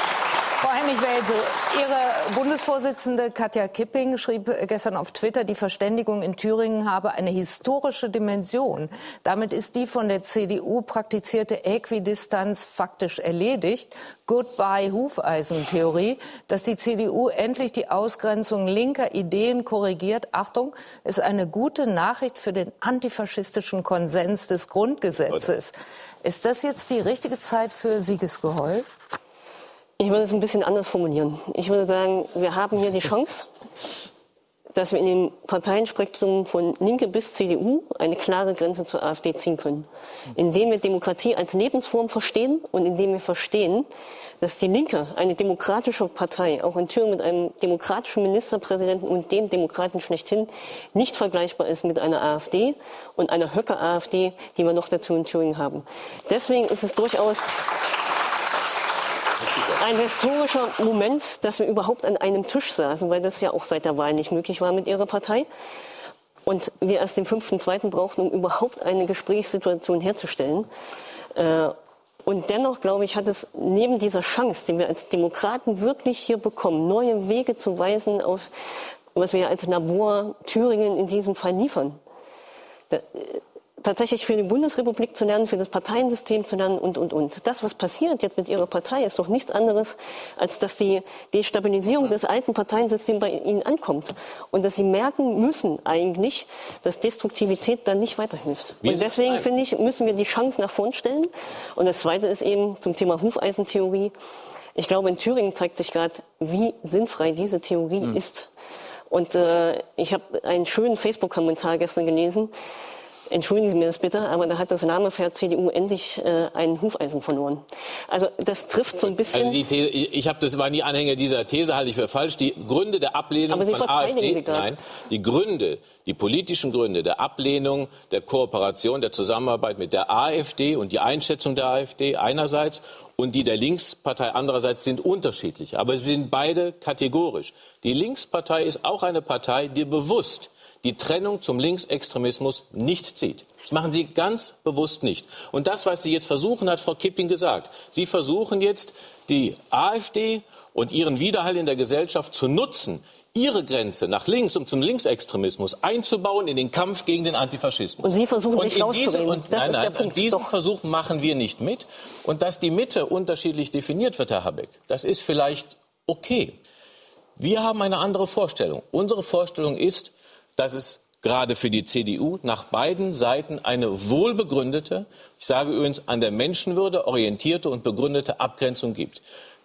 Frau Hennig-Welso, Ihre Bundesvorsitzende Katja Kipping schrieb gestern auf Twitter, die Verständigung in Thüringen habe eine historische Dimension. Damit ist die von der CDU praktizierte Äquidistanz faktisch erledigt. Goodbye Hufeisentheorie, dass die CDU endlich die Ausgrenzung linker Ideen korrigiert. Achtung, ist eine gute Nachricht für den antifaschistischen Konsens des Grundgesetzes. Ist das jetzt die richtige Zeit für Siegesgeheul? Ich würde es ein bisschen anders formulieren. Ich würde sagen, wir haben hier die Chance, dass wir in dem Parteienspektrum von Linke bis CDU eine klare Grenze zur AfD ziehen können. Indem wir Demokratie als Lebensform verstehen und indem wir verstehen, dass die Linke, eine demokratische Partei, auch in Thüringen mit einem demokratischen Ministerpräsidenten und dem Demokraten schlechthin, nicht vergleichbar ist mit einer AfD und einer Höcke-AfD, die wir noch dazu in Thüringen haben. Deswegen ist es durchaus ein historischer Moment, dass wir überhaupt an einem Tisch saßen, weil das ja auch seit der Wahl nicht möglich war mit ihrer Partei. Und wir erst den 5.2. brauchten, um überhaupt eine Gesprächssituation herzustellen. Äh, und dennoch, glaube ich, hat es neben dieser Chance, die wir als Demokraten wirklich hier bekommen, neue Wege zu weisen, auf was wir als Labor Thüringen in diesem Fall liefern tatsächlich für die Bundesrepublik zu lernen, für das Parteiensystem zu lernen und, und, und. Das, was passiert jetzt mit Ihrer Partei, ist doch nichts anderes, als dass die Destabilisierung des alten Parteiensystems bei Ihnen ankommt. Und dass Sie merken müssen eigentlich, dass Destruktivität dann nicht weiterhilft. Wir und deswegen, finde ich, müssen wir die Chance nach vorn stellen. Und das Zweite ist eben zum Thema Hufeisentheorie. Ich glaube, in Thüringen zeigt sich gerade, wie sinnfrei diese Theorie hm. ist. Und äh, ich habe einen schönen Facebook-Kommentar gestern gelesen, entschuldigen Sie mir das bitte, aber da hat das Namenpferd CDU endlich äh, ein Hufeisen verloren. Also das trifft so ein bisschen. Also die These, ich habe das war nie Anhänger dieser These, halte ich für falsch. Die Gründe der Ablehnung von AfD, nein, die Gründe, die politischen Gründe der Ablehnung, der Kooperation, der Zusammenarbeit mit der AfD und die Einschätzung der AfD einerseits und die der Linkspartei andererseits sind unterschiedlich, aber sie sind beide kategorisch. Die Linkspartei ist auch eine Partei, die bewusst die Trennung zum Linksextremismus nicht zieht. Das machen Sie ganz bewusst nicht. Und das, was Sie jetzt versuchen, hat Frau Kipping gesagt. Sie versuchen jetzt, die AfD und ihren Widerhall in der Gesellschaft zu nutzen, ihre Grenze nach links, um zum Linksextremismus einzubauen in den Kampf gegen den Antifaschismus. Und Sie versuchen und nicht diese, und, das nein, nein, Punkt. diesen Doch. Versuch machen wir nicht mit. Und dass die Mitte unterschiedlich definiert wird, Herr Habeck, das ist vielleicht okay. Wir haben eine andere Vorstellung. Unsere Vorstellung ist, dass es gerade für die CDU nach beiden Seiten eine wohlbegründete, ich sage übrigens an der Menschenwürde orientierte und begründete Abgrenzung gibt.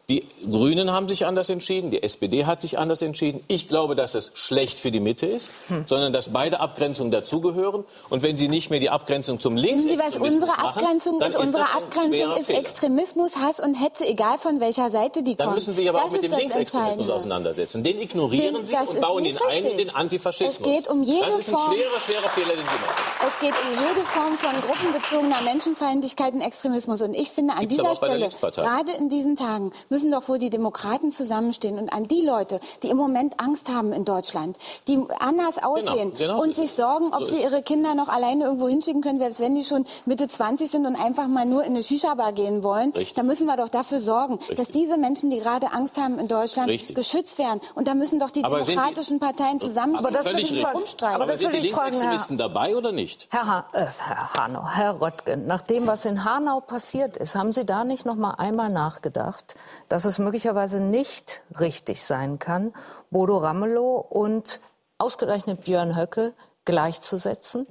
Die Grünen haben sich anders entschieden, die SPD hat sich anders entschieden. Ich glaube, dass es schlecht für die Mitte ist, hm. sondern dass beide Abgrenzungen dazugehören. Und wenn Sie nicht mehr die Abgrenzung zum Linksextremismus Wissen Sie, was unsere Abgrenzung ist? Unsere Abgrenzung ist Extremismus, Hass und Hetze, egal von welcher Seite die Dann kommt. müssen Sie sich aber das auch mit dem Linksextremismus auseinandersetzen. Den ignorieren den, Sie und bauen ihn ein in den Antifaschismus. Es geht um jede das ist ein Form, schwerer, schwerer Fehler, den Sie machen. Es geht um jede Form von gruppenbezogener Menschenfeindlichkeit und Extremismus. Und ich finde, an Gibt's dieser Stelle, gerade in diesen Tagen, müssen doch wohl die Demokraten zusammenstehen und an die Leute, die im Moment Angst haben in Deutschland, die anders aussehen genau und so sich sorgen, ob So sie ihre Kinder noch alleine irgendwo hinschicken können, selbst wenn die schon Mitte 20 sind und einfach mal nur in eine Shisha-Bar gehen wollen, Richtig. dann müssen wir doch dafür sorgen, Richtig. dass diese Menschen, die gerade Angst haben in Deutschland, Richtig. geschützt werden. Und da müssen doch die Aber sind die- demokratischen Parteien zusammenstehen. Aber das will ich rumstreiten. Aber Aber das sind die Herr, Linksextremisten dabei oder nicht? Herr, ha äh, Herr Hanau, Herr Röttgen, nach dem, was in Hanau passiert ist, haben Sie da nicht noch mal einmal nachgedacht, dass es möglicherweise nicht richtig sein kann, Bodo Ramelow und ausgerechnet Björn Höcke gleichzusetzen?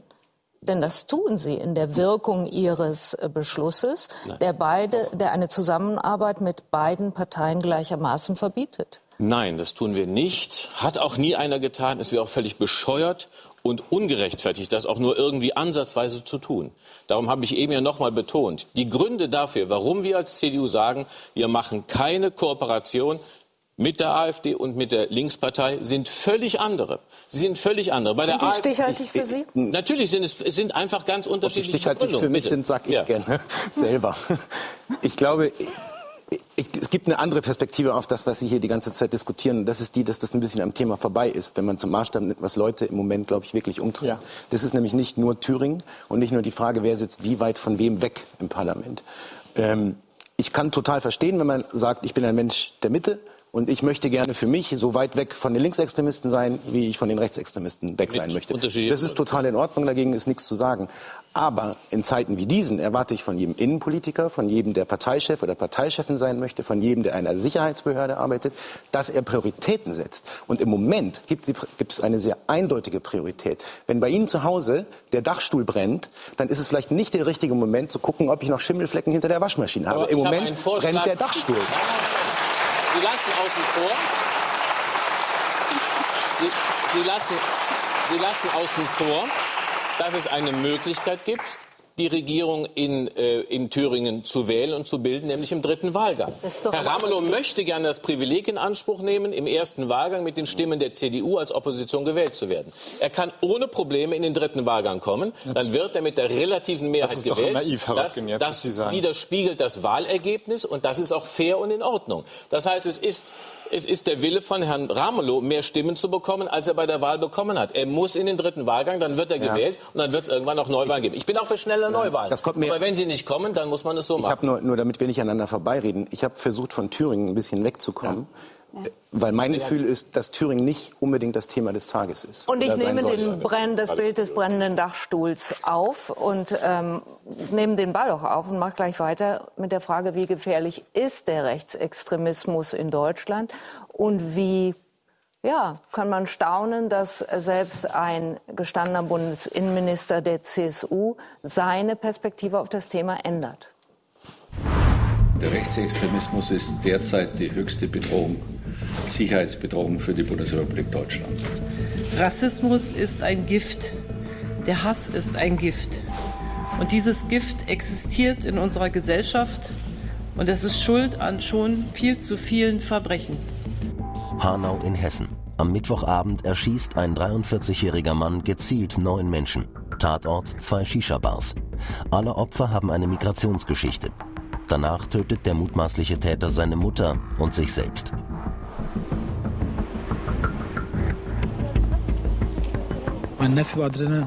Denn das tun sie in der Wirkung ihres äh, Beschlusses, der beide, der eine Zusammenarbeit mit beiden Parteien gleichermaßen verbietet. Nein, das tun wir nicht. Hat auch nie einer getan. Es wäre auch völlig bescheuert und ungerechtfertigt, das auch nur irgendwie ansatzweise zu tun. Darum habe ich eben ja nochmal betont, die Gründe dafür, warum wir als CDU sagen, wir machen keine Kooperation mit der AfD und mit der Linkspartei, sind völlig andere. Sie sind völlig andere. Bei Sind der die AfD stichhaltig für Sie? Natürlich sind es, sind einfach ganz Ob die unterschiedliche stichhaltig für Begründungen. mich Bitte. sind, sag ich Ja. gerne [LAUGHS] selber. Ich glaube, ich, es gibt eine andere Perspektive auf das, was Sie hier die ganze Zeit diskutieren. Das ist die, dass das ein bisschen am Thema vorbei ist, wenn man zum Maßstab nimmt, was Leute im Moment, glaube ich, wirklich umtreibt. Ja. Das ist nämlich nicht nur Thüringen und nicht nur die Frage, wer sitzt wie weit von wem weg im Parlament. Ähm, ich kann total verstehen, wenn man sagt, ich bin ein Mensch der Mitte und ich möchte gerne für mich so weit weg von den Linksextremisten sein, wie ich von den Rechtsextremisten weg sein möchte. Das ist total in Ordnung, dagegen ist nichts zu sagen. Aber in Zeiten wie diesen erwarte ich von jedem Innenpolitiker, von jedem, der Parteichef oder Parteichefin sein möchte, von jedem, der in einer Sicherheitsbehörde arbeitet, dass er Prioritäten setzt. Und im Moment gibt, gibt es eine sehr eindeutige Priorität. Wenn bei Ihnen zu Hause der Dachstuhl brennt, dann ist es vielleicht nicht der richtige Moment zu gucken, ob ich noch Schimmelflecken hinter der Waschmaschine habe. Im Moment brennt der Dachstuhl. Sie lassen außen vor. Sie, Sie, lassen, Sie lassen außen vor, dass es eine Möglichkeit gibt, die Regierung in, äh, in Thüringen zu wählen und zu bilden, nämlich im dritten Wahlgang. Herr Ramelow möchte gerne das Privileg in Anspruch nehmen, im ersten Wahlgang mit den Stimmen der CDU als Opposition gewählt zu werden. Er kann ohne Probleme in den dritten Wahlgang kommen. Dann wird er mit der relativen Mehrheit das ist doch gewählt. naiv, Herr das Röttgen, das Sie sagen. widerspiegelt das Wahlergebnis und das ist auch fair und in Ordnung. Das heißt, es ist es ist der Wille von Herrn Ramelow, mehr Stimmen zu bekommen, als er bei der Wahl bekommen hat. Er muss in den dritten Wahlgang, dann wird er Ja. gewählt und dann wird es irgendwann auch Neuwahlen geben. Ich bin auch für schnelle Neuwahlen. das kommt mir- Aber wenn sie nicht kommen, dann muss man es so Ich machen. habe nur, nur, damit wir nicht aneinander vorbeireden, ich habe versucht, von Thüringen ein bisschen wegzukommen. Weil mein Gefühl ist, dass Thüringen nicht unbedingt das Thema des Tages ist. Und ich nehme den Brenn, das Bild des brennenden Dachstuhls auf und ähm, nehme den Ball auch auf und mache gleich weiter mit der Frage, wie gefährlich ist der Rechtsextremismus in Deutschland und wie ja, kann man staunen, dass selbst ein gestandener Bundesinnenminister der CSU seine Perspektive auf das Thema ändert. Der Rechtsextremismus ist derzeit die höchste Bedrohung, Sicherheitsbedrohung für die Bundesrepublik Deutschland. Rassismus ist ein Gift. Der Hass ist ein Gift. Und dieses Gift existiert in unserer Gesellschaft und es ist schuld an schon viel zu vielen Verbrechen. Hanau in Hessen. Am Mittwochabend erschießt ein 43-jähriger Mann gezielt neun Menschen. Tatort zwei Shisha-Bars. Alle Opfer haben eine Migrationsgeschichte. Danach tötet der mutmaßliche Täter seine Mutter und sich selbst. Mein Neffe war drin,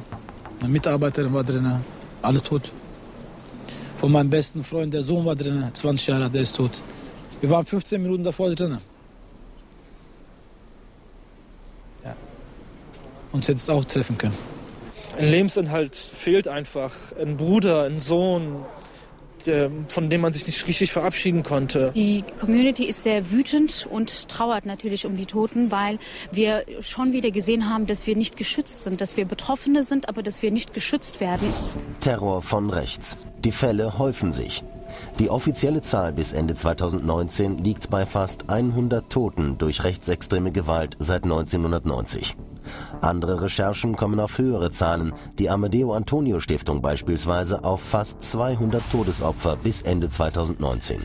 meine Mitarbeiterin war drin, alle tot. Von meinem besten Freund, der Sohn war drin, 20 Jahre, der ist tot. Wir waren 15 Minuten davor drin. Ja. Uns hätte es auch treffen können. Ein Lebensinhalt fehlt einfach. Ein Bruder, ein Sohn, von dem man sich nicht richtig verabschieden konnte. Die Community ist sehr wütend und trauert natürlich um die Toten, weil wir schon wieder gesehen haben, dass wir nicht geschützt sind, dass wir Betroffene sind, aber dass wir nicht geschützt werden. Terror von rechts. Die Fälle häufen sich. Die offizielle Zahl bis Ende 2019 liegt bei fast 100 Toten durch rechtsextreme Gewalt seit 1990. Andere Recherchen kommen auf höhere Zahlen, die Amadeo Antonio Stiftung beispielsweise auf fast 200 Todesopfer bis Ende 2019.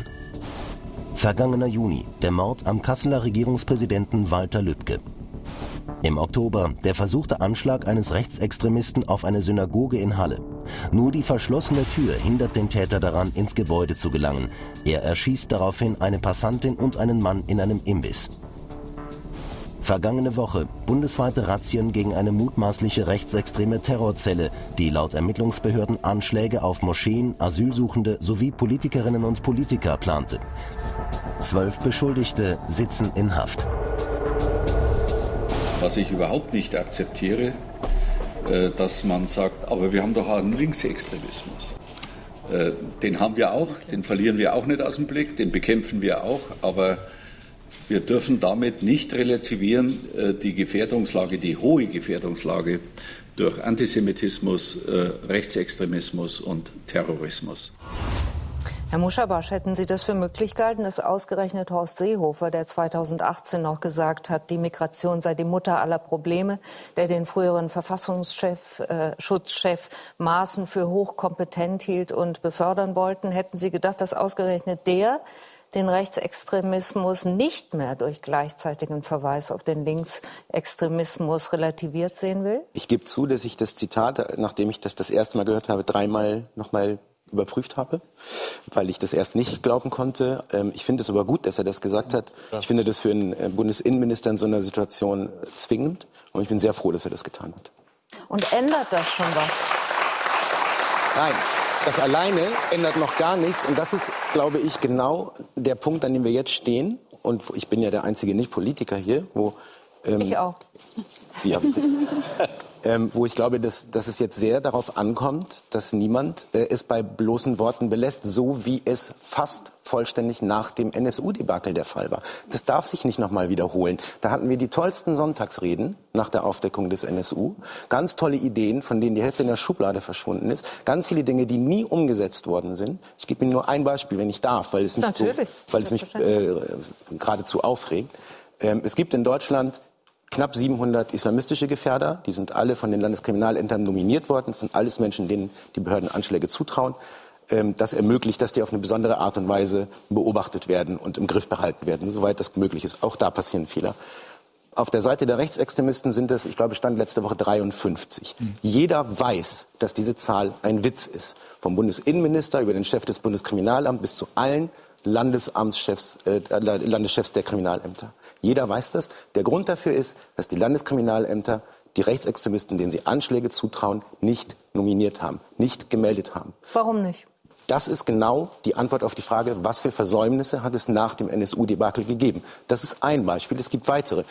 Vergangener Juni, der Mord am Kasseler Regierungspräsidenten Walter Lübcke. Im Oktober der versuchte Anschlag eines Rechtsextremisten auf eine Synagoge in Halle. Nur die verschlossene Tür hindert den Täter daran, ins Gebäude zu gelangen. Er erschießt daraufhin eine Passantin und einen Mann in einem Imbiss. Vergangene Woche bundesweite Razzien gegen eine mutmaßliche rechtsextreme Terrorzelle, die laut Ermittlungsbehörden Anschläge auf Moscheen, Asylsuchende sowie Politikerinnen und Politiker plante. Zwölf Beschuldigte sitzen in Haft. Was ich überhaupt nicht akzeptiere, äh, dass man sagt, aber wir haben doch einen Linksextremismus. Äh, Den haben wir auch, den verlieren wir auch nicht aus dem Blick, den bekämpfen wir auch, aber wir dürfen damit nicht relativieren äh, die Gefährdungslage, die hohe Gefährdungslage durch Antisemitismus, äh, Rechtsextremismus und Terrorismus. Herr Muschabasch, hätten Sie das für möglich gehalten, dass ausgerechnet Horst Seehofer, der 2018 noch gesagt hat, die Migration sei die Mutter aller Probleme, der den früheren Verfassungschef, äh, Schutzchef Maaßen für hochkompetent hielt und befördern wollten, hätten Sie gedacht, dass ausgerechnet der den Rechtsextremismus nicht mehr durch gleichzeitigen Verweis auf den Linksextremismus relativiert sehen will? Ich gebe zu, dass ich das Zitat, nachdem ich das das erste Mal gehört habe, dreimal nochmal überprüft habe, weil ich das erst nicht glauben konnte. Ähm, Ich finde es aber gut, dass er das gesagt hat. Ich finde das für einen äh, Bundesinnenminister in so einer Situation zwingend und ich bin sehr froh, dass er das getan hat. Und ändert das schon was? Nein, Das alleine ändert noch gar nichts. Und das ist, glaube ich, genau der Punkt, an dem wir jetzt stehen. Und ich bin ja der einzige Nicht-Politiker hier, wo ähm, ich auch. Sie haben. [LAUGHS] ähm, wo ich glaube, dass, dass es jetzt sehr darauf ankommt, dass niemand äh, es bei bloßen Worten belässt, so wie es fast vollständig nach dem NSU-Debakel der Fall war. Das darf sich nicht nochmal wiederholen. Da hatten wir die tollsten Sonntagsreden nach der Aufdeckung des NSU. Ganz tolle Ideen, von denen die Hälfte in der Schublade verschwunden ist. Ganz viele Dinge, die nie umgesetzt worden sind. Ich gebe Ihnen nur ein Beispiel, wenn ich darf, weil es mich, so, weil es mich äh, geradezu aufregt. Ähm, es gibt in Deutschland knapp 700 islamistische Gefährder. Die sind alle von den Landeskriminalämtern nominiert worden. Das sind alles Menschen, denen die Behörden Anschläge zutrauen. Ähm, das ermöglicht, dass die auf eine besondere Art und Weise beobachtet werden und im Griff behalten werden, soweit das möglich ist. Auch da passieren Fehler. Auf der Seite der Rechtsextremisten sind es, ich glaube, stand letzte Woche 53. Mhm. Jeder weiß, dass diese Zahl ein Witz ist. Vom Bundesinnenminister über den Chef des Bundeskriminalamts bis zu allen Landesamtschefs, äh, Landeschefs der Kriminalämter. Jeder weiß das. Der Grund dafür ist, dass die Landeskriminalämter die Rechtsextremisten, denen sie Anschläge zutrauen, nicht nominiert haben, nicht gemeldet haben. Warum nicht? Das ist genau die Antwort auf die Frage, was für Versäumnisse hat es nach dem NSU-Debakel gegeben. Das ist ein Beispiel. Es gibt weitere.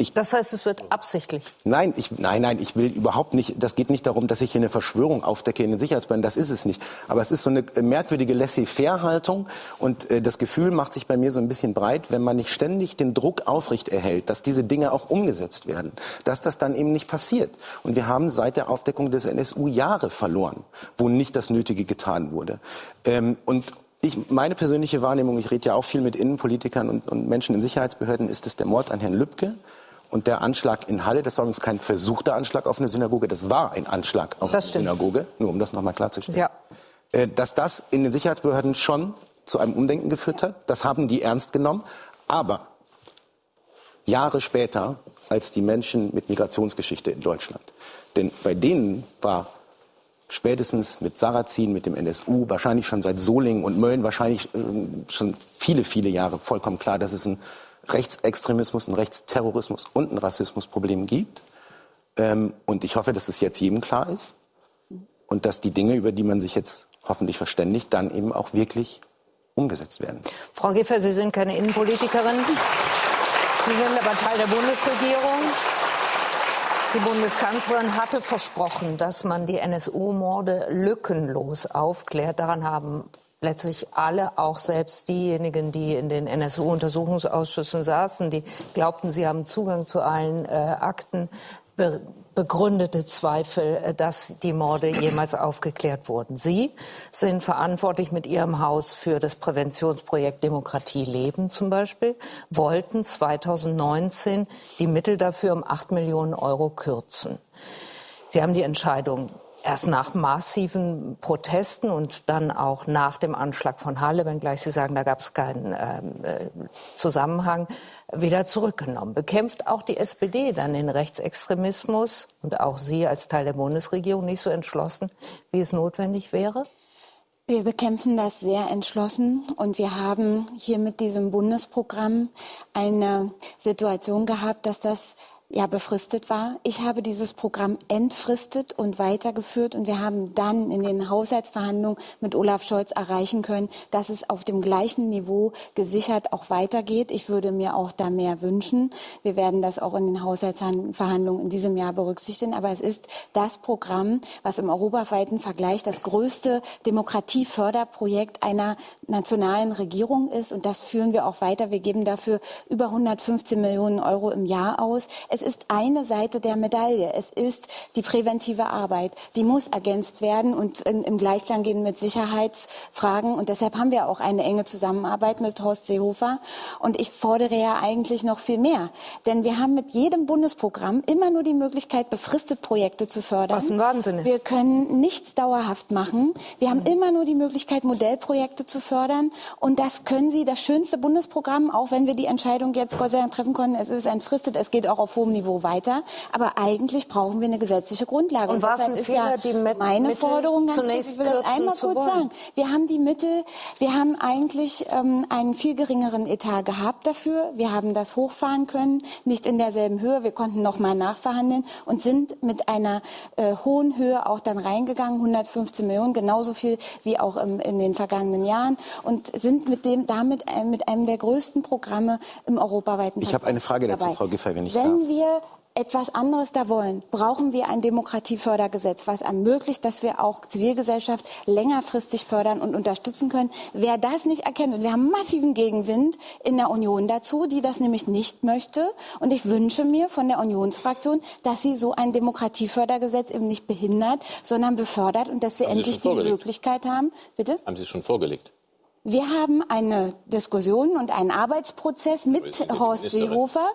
Ich, das heißt, es wird absichtlich? Nein, ich, nein, nein, ich will überhaupt nicht, das geht nicht darum, dass ich hier eine Verschwörung aufdecke in den Sicherheitsbehörden, das ist es nicht. Aber es ist so eine merkwürdige Laissez-faire-Haltung und äh, das Gefühl macht sich bei mir so ein bisschen breit, wenn man nicht ständig den Druck aufrecht erhält, dass diese Dinge auch umgesetzt werden, dass das dann eben nicht passiert. Und wir haben seit der Aufdeckung des NSU Jahre verloren, wo nicht das Nötige getan wurde. Ähm, und ich, meine persönliche Wahrnehmung, ich rede ja auch viel mit Innenpolitikern und, und Menschen in Sicherheitsbehörden, ist es der Mord an Herrn Lübcke und der Anschlag in Halle, das war übrigens kein versuchter Anschlag auf eine Synagoge, das war ein Anschlag auf das eine stimmt. Synagoge, nur um das nochmal klarzustellen. Ja. Äh, dass das in den Sicherheitsbehörden schon zu einem Umdenken geführt hat, das haben die ernst genommen. Aber Jahre später als die Menschen mit Migrationsgeschichte in Deutschland. Denn bei denen war spätestens mit Sarrazin, mit dem NSU, wahrscheinlich schon seit Solingen und Mölln, wahrscheinlich äh, schon viele, viele Jahre vollkommen klar, dass es ein Rechtsextremismus, ein Rechtsterrorismus und ein Rassismusproblem gibt. Ähm, und ich hoffe, dass es jetzt jedem klar ist und dass die Dinge, über die man sich jetzt hoffentlich verständigt, dann eben auch wirklich umgesetzt werden. Frau Giffer, Sie sind keine Innenpolitikerin. Sie sind aber Teil der Bundesregierung. Die Bundeskanzlerin hatte versprochen, dass man die NSU-Morde lückenlos aufklärt. Daran haben letztlich alle, auch selbst diejenigen, die in den NSU-Untersuchungsausschüssen saßen, die glaubten, sie haben Zugang zu allen äh, Akten, be begründete Zweifel, äh, dass die Morde jemals aufgeklärt wurden. Sie sind verantwortlich mit Ihrem Haus für das Präventionsprojekt Demokratie leben zum Beispiel, wollten 2019 die Mittel dafür um 8 Millionen Euro kürzen. Sie haben die Entscheidung erst nach massiven Protesten und dann auch nach dem Anschlag von Halle, wenngleich Sie sagen, da gab es keinen ähm, äh, Zusammenhang, wieder zurückgenommen. Bekämpft auch die SPD dann den Rechtsextremismus und auch Sie als Teil der Bundesregierung nicht so entschlossen, wie es notwendig wäre? Wir bekämpfen das sehr entschlossen und wir haben hier mit diesem Bundesprogramm eine Situation gehabt, dass das ja befristet war. Ich habe dieses Programm entfristet und weitergeführt und wir haben dann in den Haushaltsverhandlungen mit Olaf Scholz erreichen können, dass es auf dem gleichen Niveau gesichert auch weitergeht. Ich würde mir auch da mehr wünschen. Wir werden das auch in den Haushaltsverhandlungen in diesem Jahr berücksichtigen. Aber es ist das Programm, was im europaweiten Vergleich das größte Demokratieförderprojekt einer nationalen Regierung ist. Und das führen wir auch weiter. Wir geben dafür über 115 Millionen Euro im Jahr aus. Ist eine Seite der Medaille. Es ist die präventive Arbeit. Die muss ergänzt werden und in, im Gleichklang gehen mit Sicherheitsfragen. Und deshalb haben wir auch eine enge Zusammenarbeit mit Horst Seehofer. Und ich fordere ja eigentlich noch viel mehr. Denn wir haben mit jedem Bundesprogramm immer nur die Möglichkeit, befristet Projekte zu fördern. Was ein Wahnsinn ist. Wir können nichts dauerhaft machen. Wir haben mhm. immer nur die Möglichkeit, Modellprojekte zu fördern. Und das können Sie, das schönste Bundesprogramm, auch wenn wir die Entscheidung jetzt Gott sei Dank treffen können, es ist entfristet, es geht auch auf hohem hohem Niveau weiter. Aber eigentlich brauchen wir eine gesetzliche Grundlage. Und ein deshalb ist Fehler, ja die Mit- meine Mittel Forderung ganz kurz, ich will das einmal kurz wollen? sagen. Wir haben die Mittel, wir haben eigentlich ähm, einen viel geringeren Etat gehabt dafür. Wir haben das hochfahren können, nicht in derselben Höhe. Wir konnten noch mal nachverhandeln und sind mit einer äh, hohen Höhe auch dann reingegangen, 115 Millionen, genauso viel wie auch im, in den vergangenen Jahren und sind mit dem damit äh, mit einem der größten Programme im europaweiten Ich habe eine Frage dazu, dabei. Frau Giffey, wenn ich Wenn darf. Wir etwas anderes da wollen, brauchen wir ein Demokratiefördergesetz, was ermöglicht, dass wir auch Zivilgesellschaft längerfristig fördern und unterstützen können. Wer das nicht erkennt, und wir haben massiven Gegenwind in der Union dazu, die das nämlich nicht möchte. Und ich wünsche mir von der Unionsfraktion, dass sie so ein Demokratiefördergesetz eben nicht behindert, sondern befördert und dass wir Haben endlich die? Möglichkeit haben. Bitte? Haben Sie es schon vorgelegt? Wir haben eine Diskussion und einen Arbeitsprozess mit Horst. Seehofer.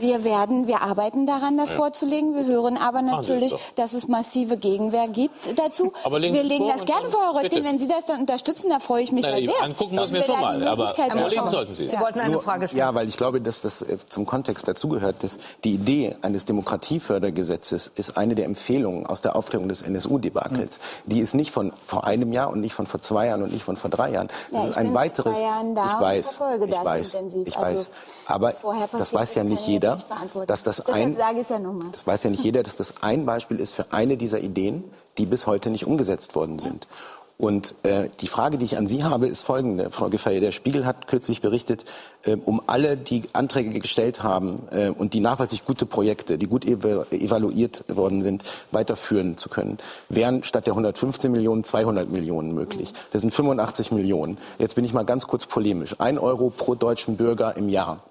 Wir werden, wir arbeiten daran, das Ja. vorzulegen. Wir hören aber natürlich, dass es massive Gegenwehr gibt dazu. Aber legen wir legen das gerne vor, Frau Röttgen. Wenn Sie das dann unterstützen, da freue ich mich Nein, ja sehr. angucken wir es Wenn mir schon mal, aber anschauen. sollten Sie. Sie wollten eine Nur- Frage stellen. Ja, weil ich glaube, dass das äh, zum Kontext dazugehört, dass die Idee eines Demokratiefördergesetzes ist eine der Empfehlungen aus der Aufklärung des NSU-Debakels. Die ist nicht von vor einem Jahr und nicht von vor zwei Jahren und nicht von vor drei Jahren. Das Ja, ist ein weiteres. ich weiß, ich weiß, intensiv. ich Also, weiß. Aber das weiß ja nicht jeder, dass das ein ja das weiß ja nicht jeder, dass das ein Beispiel ist für eine dieser Ideen, die bis heute nicht umgesetzt worden sind. Und äh, die Frage, die ich an Sie habe, ist folgende, Frau Giffey. Der Spiegel hat kürzlich berichtet, äh, um alle, die Anträge gestellt haben äh, und die nachweislich gute Projekte, die gut evalu evaluiert worden sind, weiterführen zu können, wären statt der 115 Millionen 200 Millionen möglich. Das sind 85 Millionen. Jetzt bin ich mal ganz kurz polemisch. Ein Euro pro deutschen Bürger im Jahr.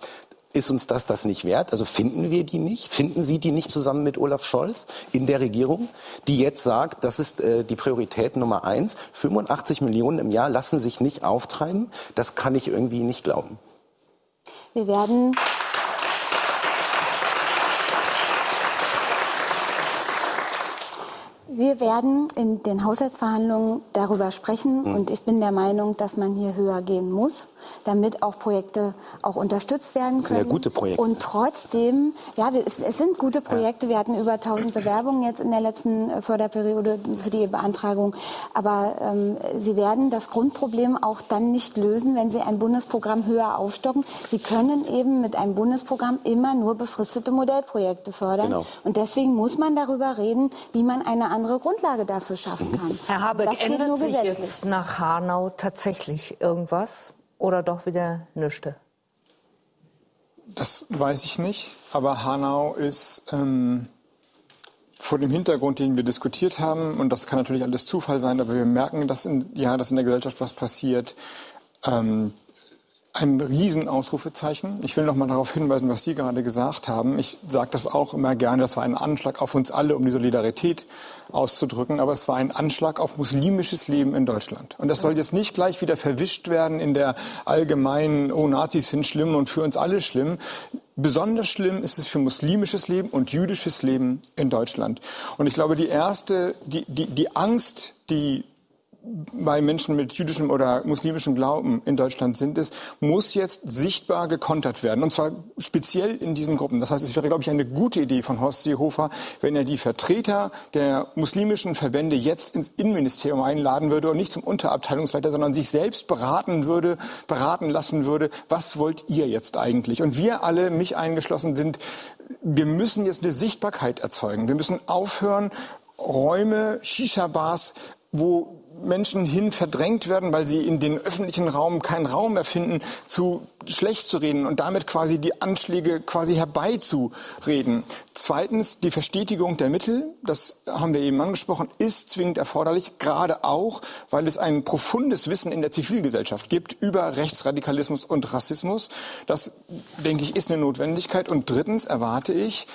Ist uns das das nicht wert? Also finden wir die nicht? Finden Sie die nicht zusammen mit Olaf Scholz in der Regierung, die jetzt sagt, das ist äh, die Priorität Nummer eins. 85 Millionen im Jahr lassen sich nicht auftreiben. Das kann ich irgendwie nicht glauben. Wir werden Wir werden in den Haushaltsverhandlungen darüber sprechen Hm. und ich bin der Meinung, dass man hier höher gehen muss, damit auch Projekte auch unterstützt werden Das sind ja können. gute Projekte. Und trotzdem, ja, es, es sind gute Projekte. Wir hatten über 1000 Bewerbungen jetzt in der letzten äh, Förderperiode für die Beantragung. Aber ähm, sie werden das Grundproblem auch dann nicht lösen, wenn sie ein Bundesprogramm höher aufstocken. Sie können eben mit einem Bundesprogramm immer nur befristete Modellprojekte fördern. Genau. Und deswegen muss man darüber reden, wie man eine andere Grundlage dafür Mhm. schaffen kann. Herr Habeck, das geht ändert nur sich jetzt nach Hanau tatsächlich irgendwas oder doch wieder nüchte? Das weiß ich nicht, aber Hanau ist ähm, vor dem Hintergrund, den wir diskutiert haben, und das kann natürlich alles Zufall sein, aber wir merken, dass in, ja, dass in der Gesellschaft was passiert. Ähm, ein Riesenausrufezeichen. Ich will noch mal darauf hinweisen, was Sie gerade gesagt haben. Ich sage das auch immer gerne, das war ein Anschlag auf uns alle, um die Solidarität auszudrücken, aber es war ein Anschlag auf muslimisches Leben in Deutschland. Und das soll jetzt nicht gleich wieder verwischt werden in der allgemeinen, oh, Nazis sind schlimm und für uns alle schlimm. Besonders schlimm ist es für muslimisches Leben und jüdisches Leben in Deutschland. Und ich glaube, die erste, die, die, die Angst, die bei Menschen mit jüdischem oder muslimischem Glauben in Deutschland sind, ist, muss jetzt sichtbar gekontert werden. Und zwar speziell in diesen Gruppen. Das heißt, es wäre, glaube ich, eine gute Idee von Horst Seehofer, wenn er die Vertreter der muslimischen Verbände jetzt ins Innenministerium einladen würde und nicht zum Unterabteilungsleiter, sondern sich selbst beraten würde, beraten lassen würde, was wollt ihr jetzt eigentlich? Und wir alle, mich eingeschlossen, sind, wir müssen jetzt eine Sichtbarkeit erzeugen. Wir müssen aufhören, Räume, Shisha-Bars, wo Menschen hin verdrängt werden, weil sie in den öffentlichen Raum keinen Raum mehr finden, zu schlecht zu reden und damit quasi die Anschläge quasi herbeizureden. Zweitens, die Verstetigung der Mittel, das haben wir eben angesprochen, ist zwingend erforderlich, gerade auch, weil es ein profundes Wissen in der Zivilgesellschaft gibt über Rechtsradikalismus und Rassismus. Das, denke ich, ist eine Notwendigkeit. Und drittens erwarte ich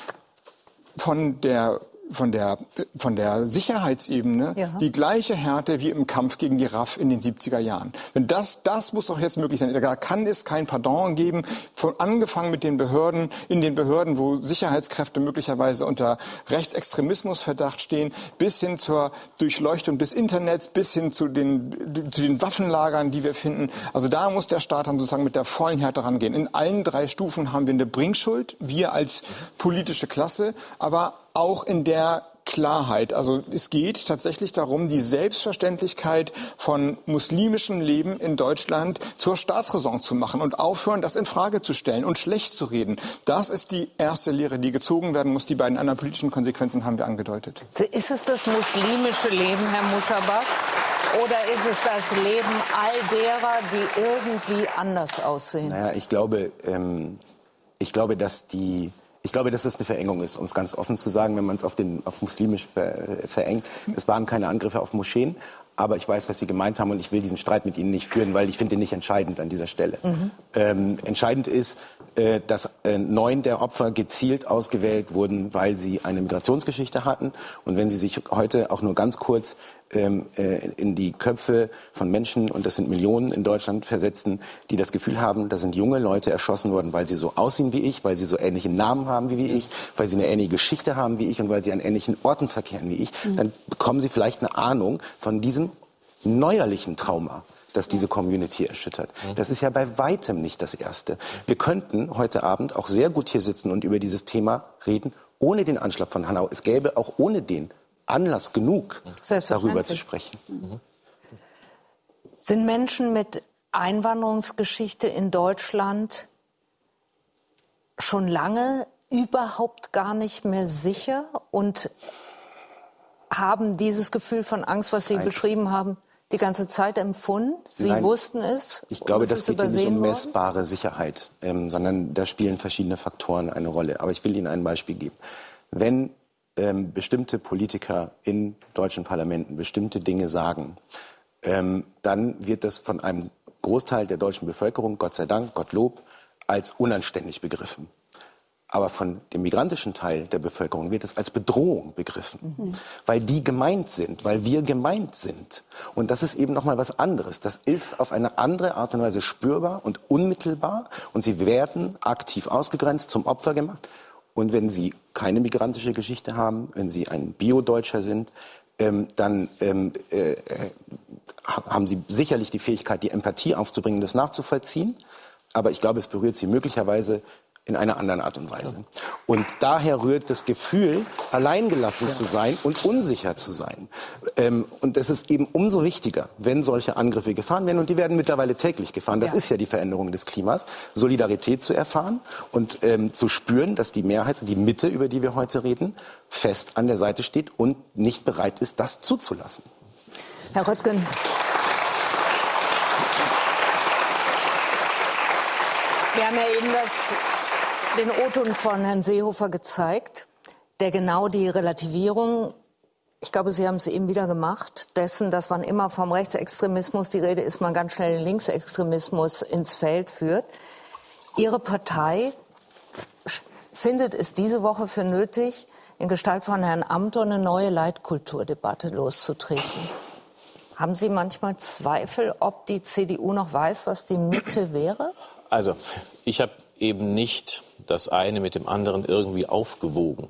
von der von der, von der Sicherheitsebene Ja. die gleiche Härte wie im Kampf gegen die RAF in den 70er Jahren. Wenn das, das muss doch jetzt möglich sein. Da kann es kein Pardon geben, von angefangen mit den Behörden, in den Behörden, wo Sicherheitskräfte möglicherweise unter Rechtsextremismusverdacht stehen, bis hin zur Durchleuchtung des Internets, bis hin zu den, zu den Waffenlagern, die wir finden. Also da muss der Staat dann sozusagen mit der vollen Härte rangehen. In allen drei Stufen haben wir eine Bringschuld, wir als politische Klasse, aber auch in der Klarheit. Also es geht tatsächlich darum, die Selbstverständlichkeit von muslimischem Leben in Deutschland zur Staatsräson zu machen und aufhören, das in Frage zu stellen und schlecht zu reden. Das ist die erste Lehre, die gezogen werden muss. Die beiden anderen politischen Konsequenzen haben wir angedeutet. Ist es das muslimische Leben, Herr Muschabash? Oder ist es das Leben all derer, die irgendwie anders aussehen? Naja, ich glaube, ähm, ich glaube, dass die ich glaube, dass es eine Verengung ist, um es ganz offen zu sagen, wenn man es auf, den, auf muslimisch ver, verengt. Es waren keine Angriffe auf Moscheen, aber ich weiß, was Sie gemeint haben und ich will diesen Streit mit Ihnen nicht führen, weil ich finde ihn nicht entscheidend an dieser Stelle. Mhm. Ähm, entscheidend ist, äh, dass äh, neun der Opfer gezielt ausgewählt wurden, weil sie eine Migrationsgeschichte hatten. Und wenn Sie sich heute auch nur ganz kurz ähm, äh, in die Köpfe von Menschen, und das sind Millionen in Deutschland, versetzen, die das Gefühl haben, da sind junge Leute erschossen worden, weil sie so aussehen wie ich, weil sie so ähnliche Namen haben wie ich, weil sie eine ähnliche Geschichte haben wie ich und weil sie an ähnlichen Orten verkehren wie ich, Mhm. dann bekommen sie vielleicht eine Ahnung von diesem neuerlichen Trauma das diese Community erschüttert. Das ist ja bei weitem nicht das Erste. Wir könnten heute Abend auch sehr gut hier sitzen und über dieses Thema reden, ohne den Anschlag von Hanau. Es gäbe auch ohne den Anlass genug, darüber zu sprechen. Sind Menschen mit Einwanderungsgeschichte in Deutschland schon lange überhaupt gar nicht mehr sicher und haben dieses Gefühl von Angst, was Sie Nein. beschrieben haben, die ganze Zeit empfunden? Sie Nein. wussten es? Ich glaube, das ist geht nicht um worden? messbare Sicherheit, ähm, sondern da spielen verschiedene Faktoren eine Rolle. Aber ich will Ihnen ein Beispiel geben. Wenn ähm, bestimmte Politiker in deutschen Parlamenten bestimmte Dinge sagen, ähm, dann wird das von einem Großteil der deutschen Bevölkerung, Gott sei Dank, Gottlob, als unanständig begriffen. Aber von dem migrantischen Teil der Bevölkerung wird es als Bedrohung begriffen, weil die gemeint sind, weil wir gemeint sind. Und das ist eben noch mal was anderes. Das ist auf eine andere Art und Weise spürbar und unmittelbar und sie werden aktiv ausgegrenzt, zum Opfer gemacht. Und wenn sie keine migrantische Geschichte haben, wenn sie ein Bio-Deutscher sind, ähm, dann ähm, äh, äh, haben sie sicherlich die Fähigkeit, die Empathie aufzubringen, das nachzuvollziehen. Aber ich glaube, es berührt sie möglicherweise in einer anderen Art und Weise. Und daher rührt das Gefühl, alleingelassen zu sein und unsicher zu sein. Ähm, und das ist eben umso wichtiger, wenn solche Angriffe gefahren werden. Und die werden mittlerweile täglich gefahren. Das Ja. ist ja die Veränderung des Klimas. Solidarität zu erfahren und ähm, zu spüren, dass die Mehrheit, die Mitte, über die wir heute reden, fest an der Seite steht und nicht bereit ist, das zuzulassen. Herr Röttgen. Wir haben ja eben das, den O-Ton von Herrn Seehofer gezeigt, der genau die Relativierung, ich glaube, Sie haben es eben wieder gemacht, dessen, dass man immer vom Rechtsextremismus die Rede ist, man ganz schnell den Linksextremismus ins Feld führt. Ihre Partei findet es diese Woche für nötig, in Gestalt von Herrn Amthor eine neue Leitkulturdebatte loszutreten. Haben Sie manchmal Zweifel, ob die CDU noch weiß, was die Mitte wäre? Also, ich habe eben nicht das eine mit dem anderen irgendwie aufgewogen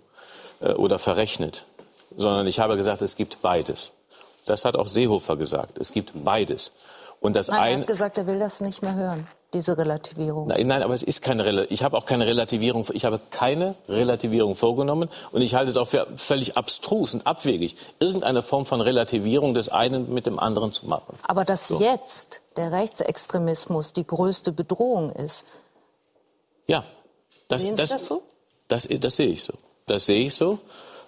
äh, oder verrechnet, sondern ich habe gesagt, es gibt beides. Das hat auch Seehofer gesagt. Es gibt beides. Und das Nein, er eine. hat gesagt, er will das nicht mehr hören, diese Relativierung. Nein, nein, aber es ist keine Rela ich habe auch keine Relativierung ich habe keine Relativierung vorgenommen und ich halte es auch für völlig abstrus und abwegig irgendeine Form von Relativierung des einen mit dem anderen zu machen. Aber dass jetzt der Rechtsextremismus die größte Bedrohung ist, Ja, das, sehen Sie das, das so? Das, das sehe ich so. Das sehe ich so.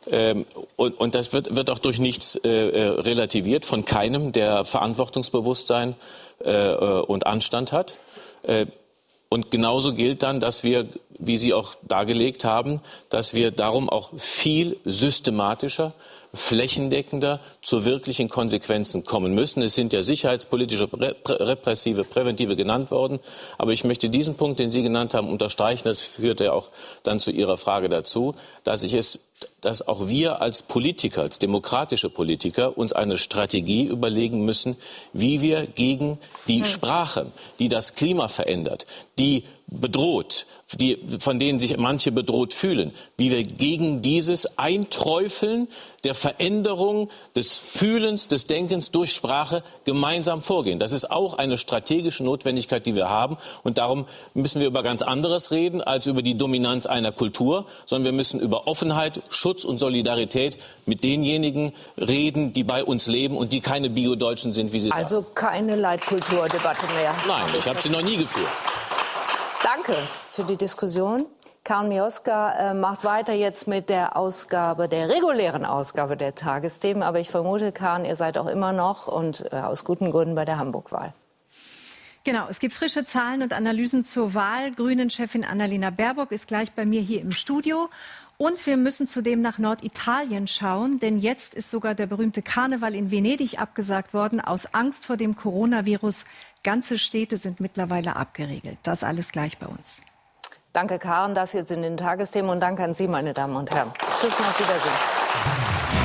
Ähm, und, und das wird, wird auch durch nichts äh, äh, relativiert von keinem, der Verantwortungsbewusstsein äh, äh, und Anstand hat. Äh, und genauso gilt dann, dass wir, wie Sie auch dargelegt haben, dass wir darum auch viel systematischer, flächendeckender zu wirklichen Konsequenzen kommen müssen. Es sind ja sicherheitspolitische, rep- repressive, präventive genannt worden. Aber ich möchte diesen Punkt, den Sie genannt haben, unterstreichen. Das führt ja auch dann zu Ihrer Frage dazu, dass ich es dass auch wir als Politiker, als demokratische Politiker, uns eine Strategie überlegen müssen, wie wir gegen die Sprache, die das Klima verändert, die bedroht, die, von denen sich manche bedroht fühlen, wie wir gegen dieses Einträufeln der Veränderung des Fühlens, des Denkens durch Sprache gemeinsam vorgehen. Das ist auch eine strategische Notwendigkeit, die wir haben. Und darum müssen wir über ganz anderes reden als über die Dominanz einer Kultur, sondern wir müssen über Offenheit, Schutz und Solidarität mit denjenigen reden, die bei uns leben und die keine Bio-Deutschen sind, wie Sie sagen. Also keine Leitkulturdebatte mehr. Nein, ich habe sie noch nie geführt. Danke für die Diskussion. Karin Mioska äh, macht weiter jetzt mit der Ausgabe, der regulären Ausgabe der Tagesthemen. Aber ich vermute, Karin, ihr seid auch immer noch und äh, aus guten Gründen bei der Hamburg-Wahl. Genau, es gibt frische Zahlen und Analysen zur Wahl. Grünen-Chefin Annalena Baerbock ist gleich bei mir hier im Studio. Und wir müssen zudem nach Norditalien schauen, denn jetzt ist sogar der berühmte Karneval in Venedig abgesagt worden aus Angst vor dem Coronavirus. Ganze Städte sind mittlerweile abgeriegelt. Das alles gleich bei uns. Danke, Karin. Das jetzt in den Tagesthemen und danke an Sie, meine Damen und Herren. Tschüss auf Wiedersehen.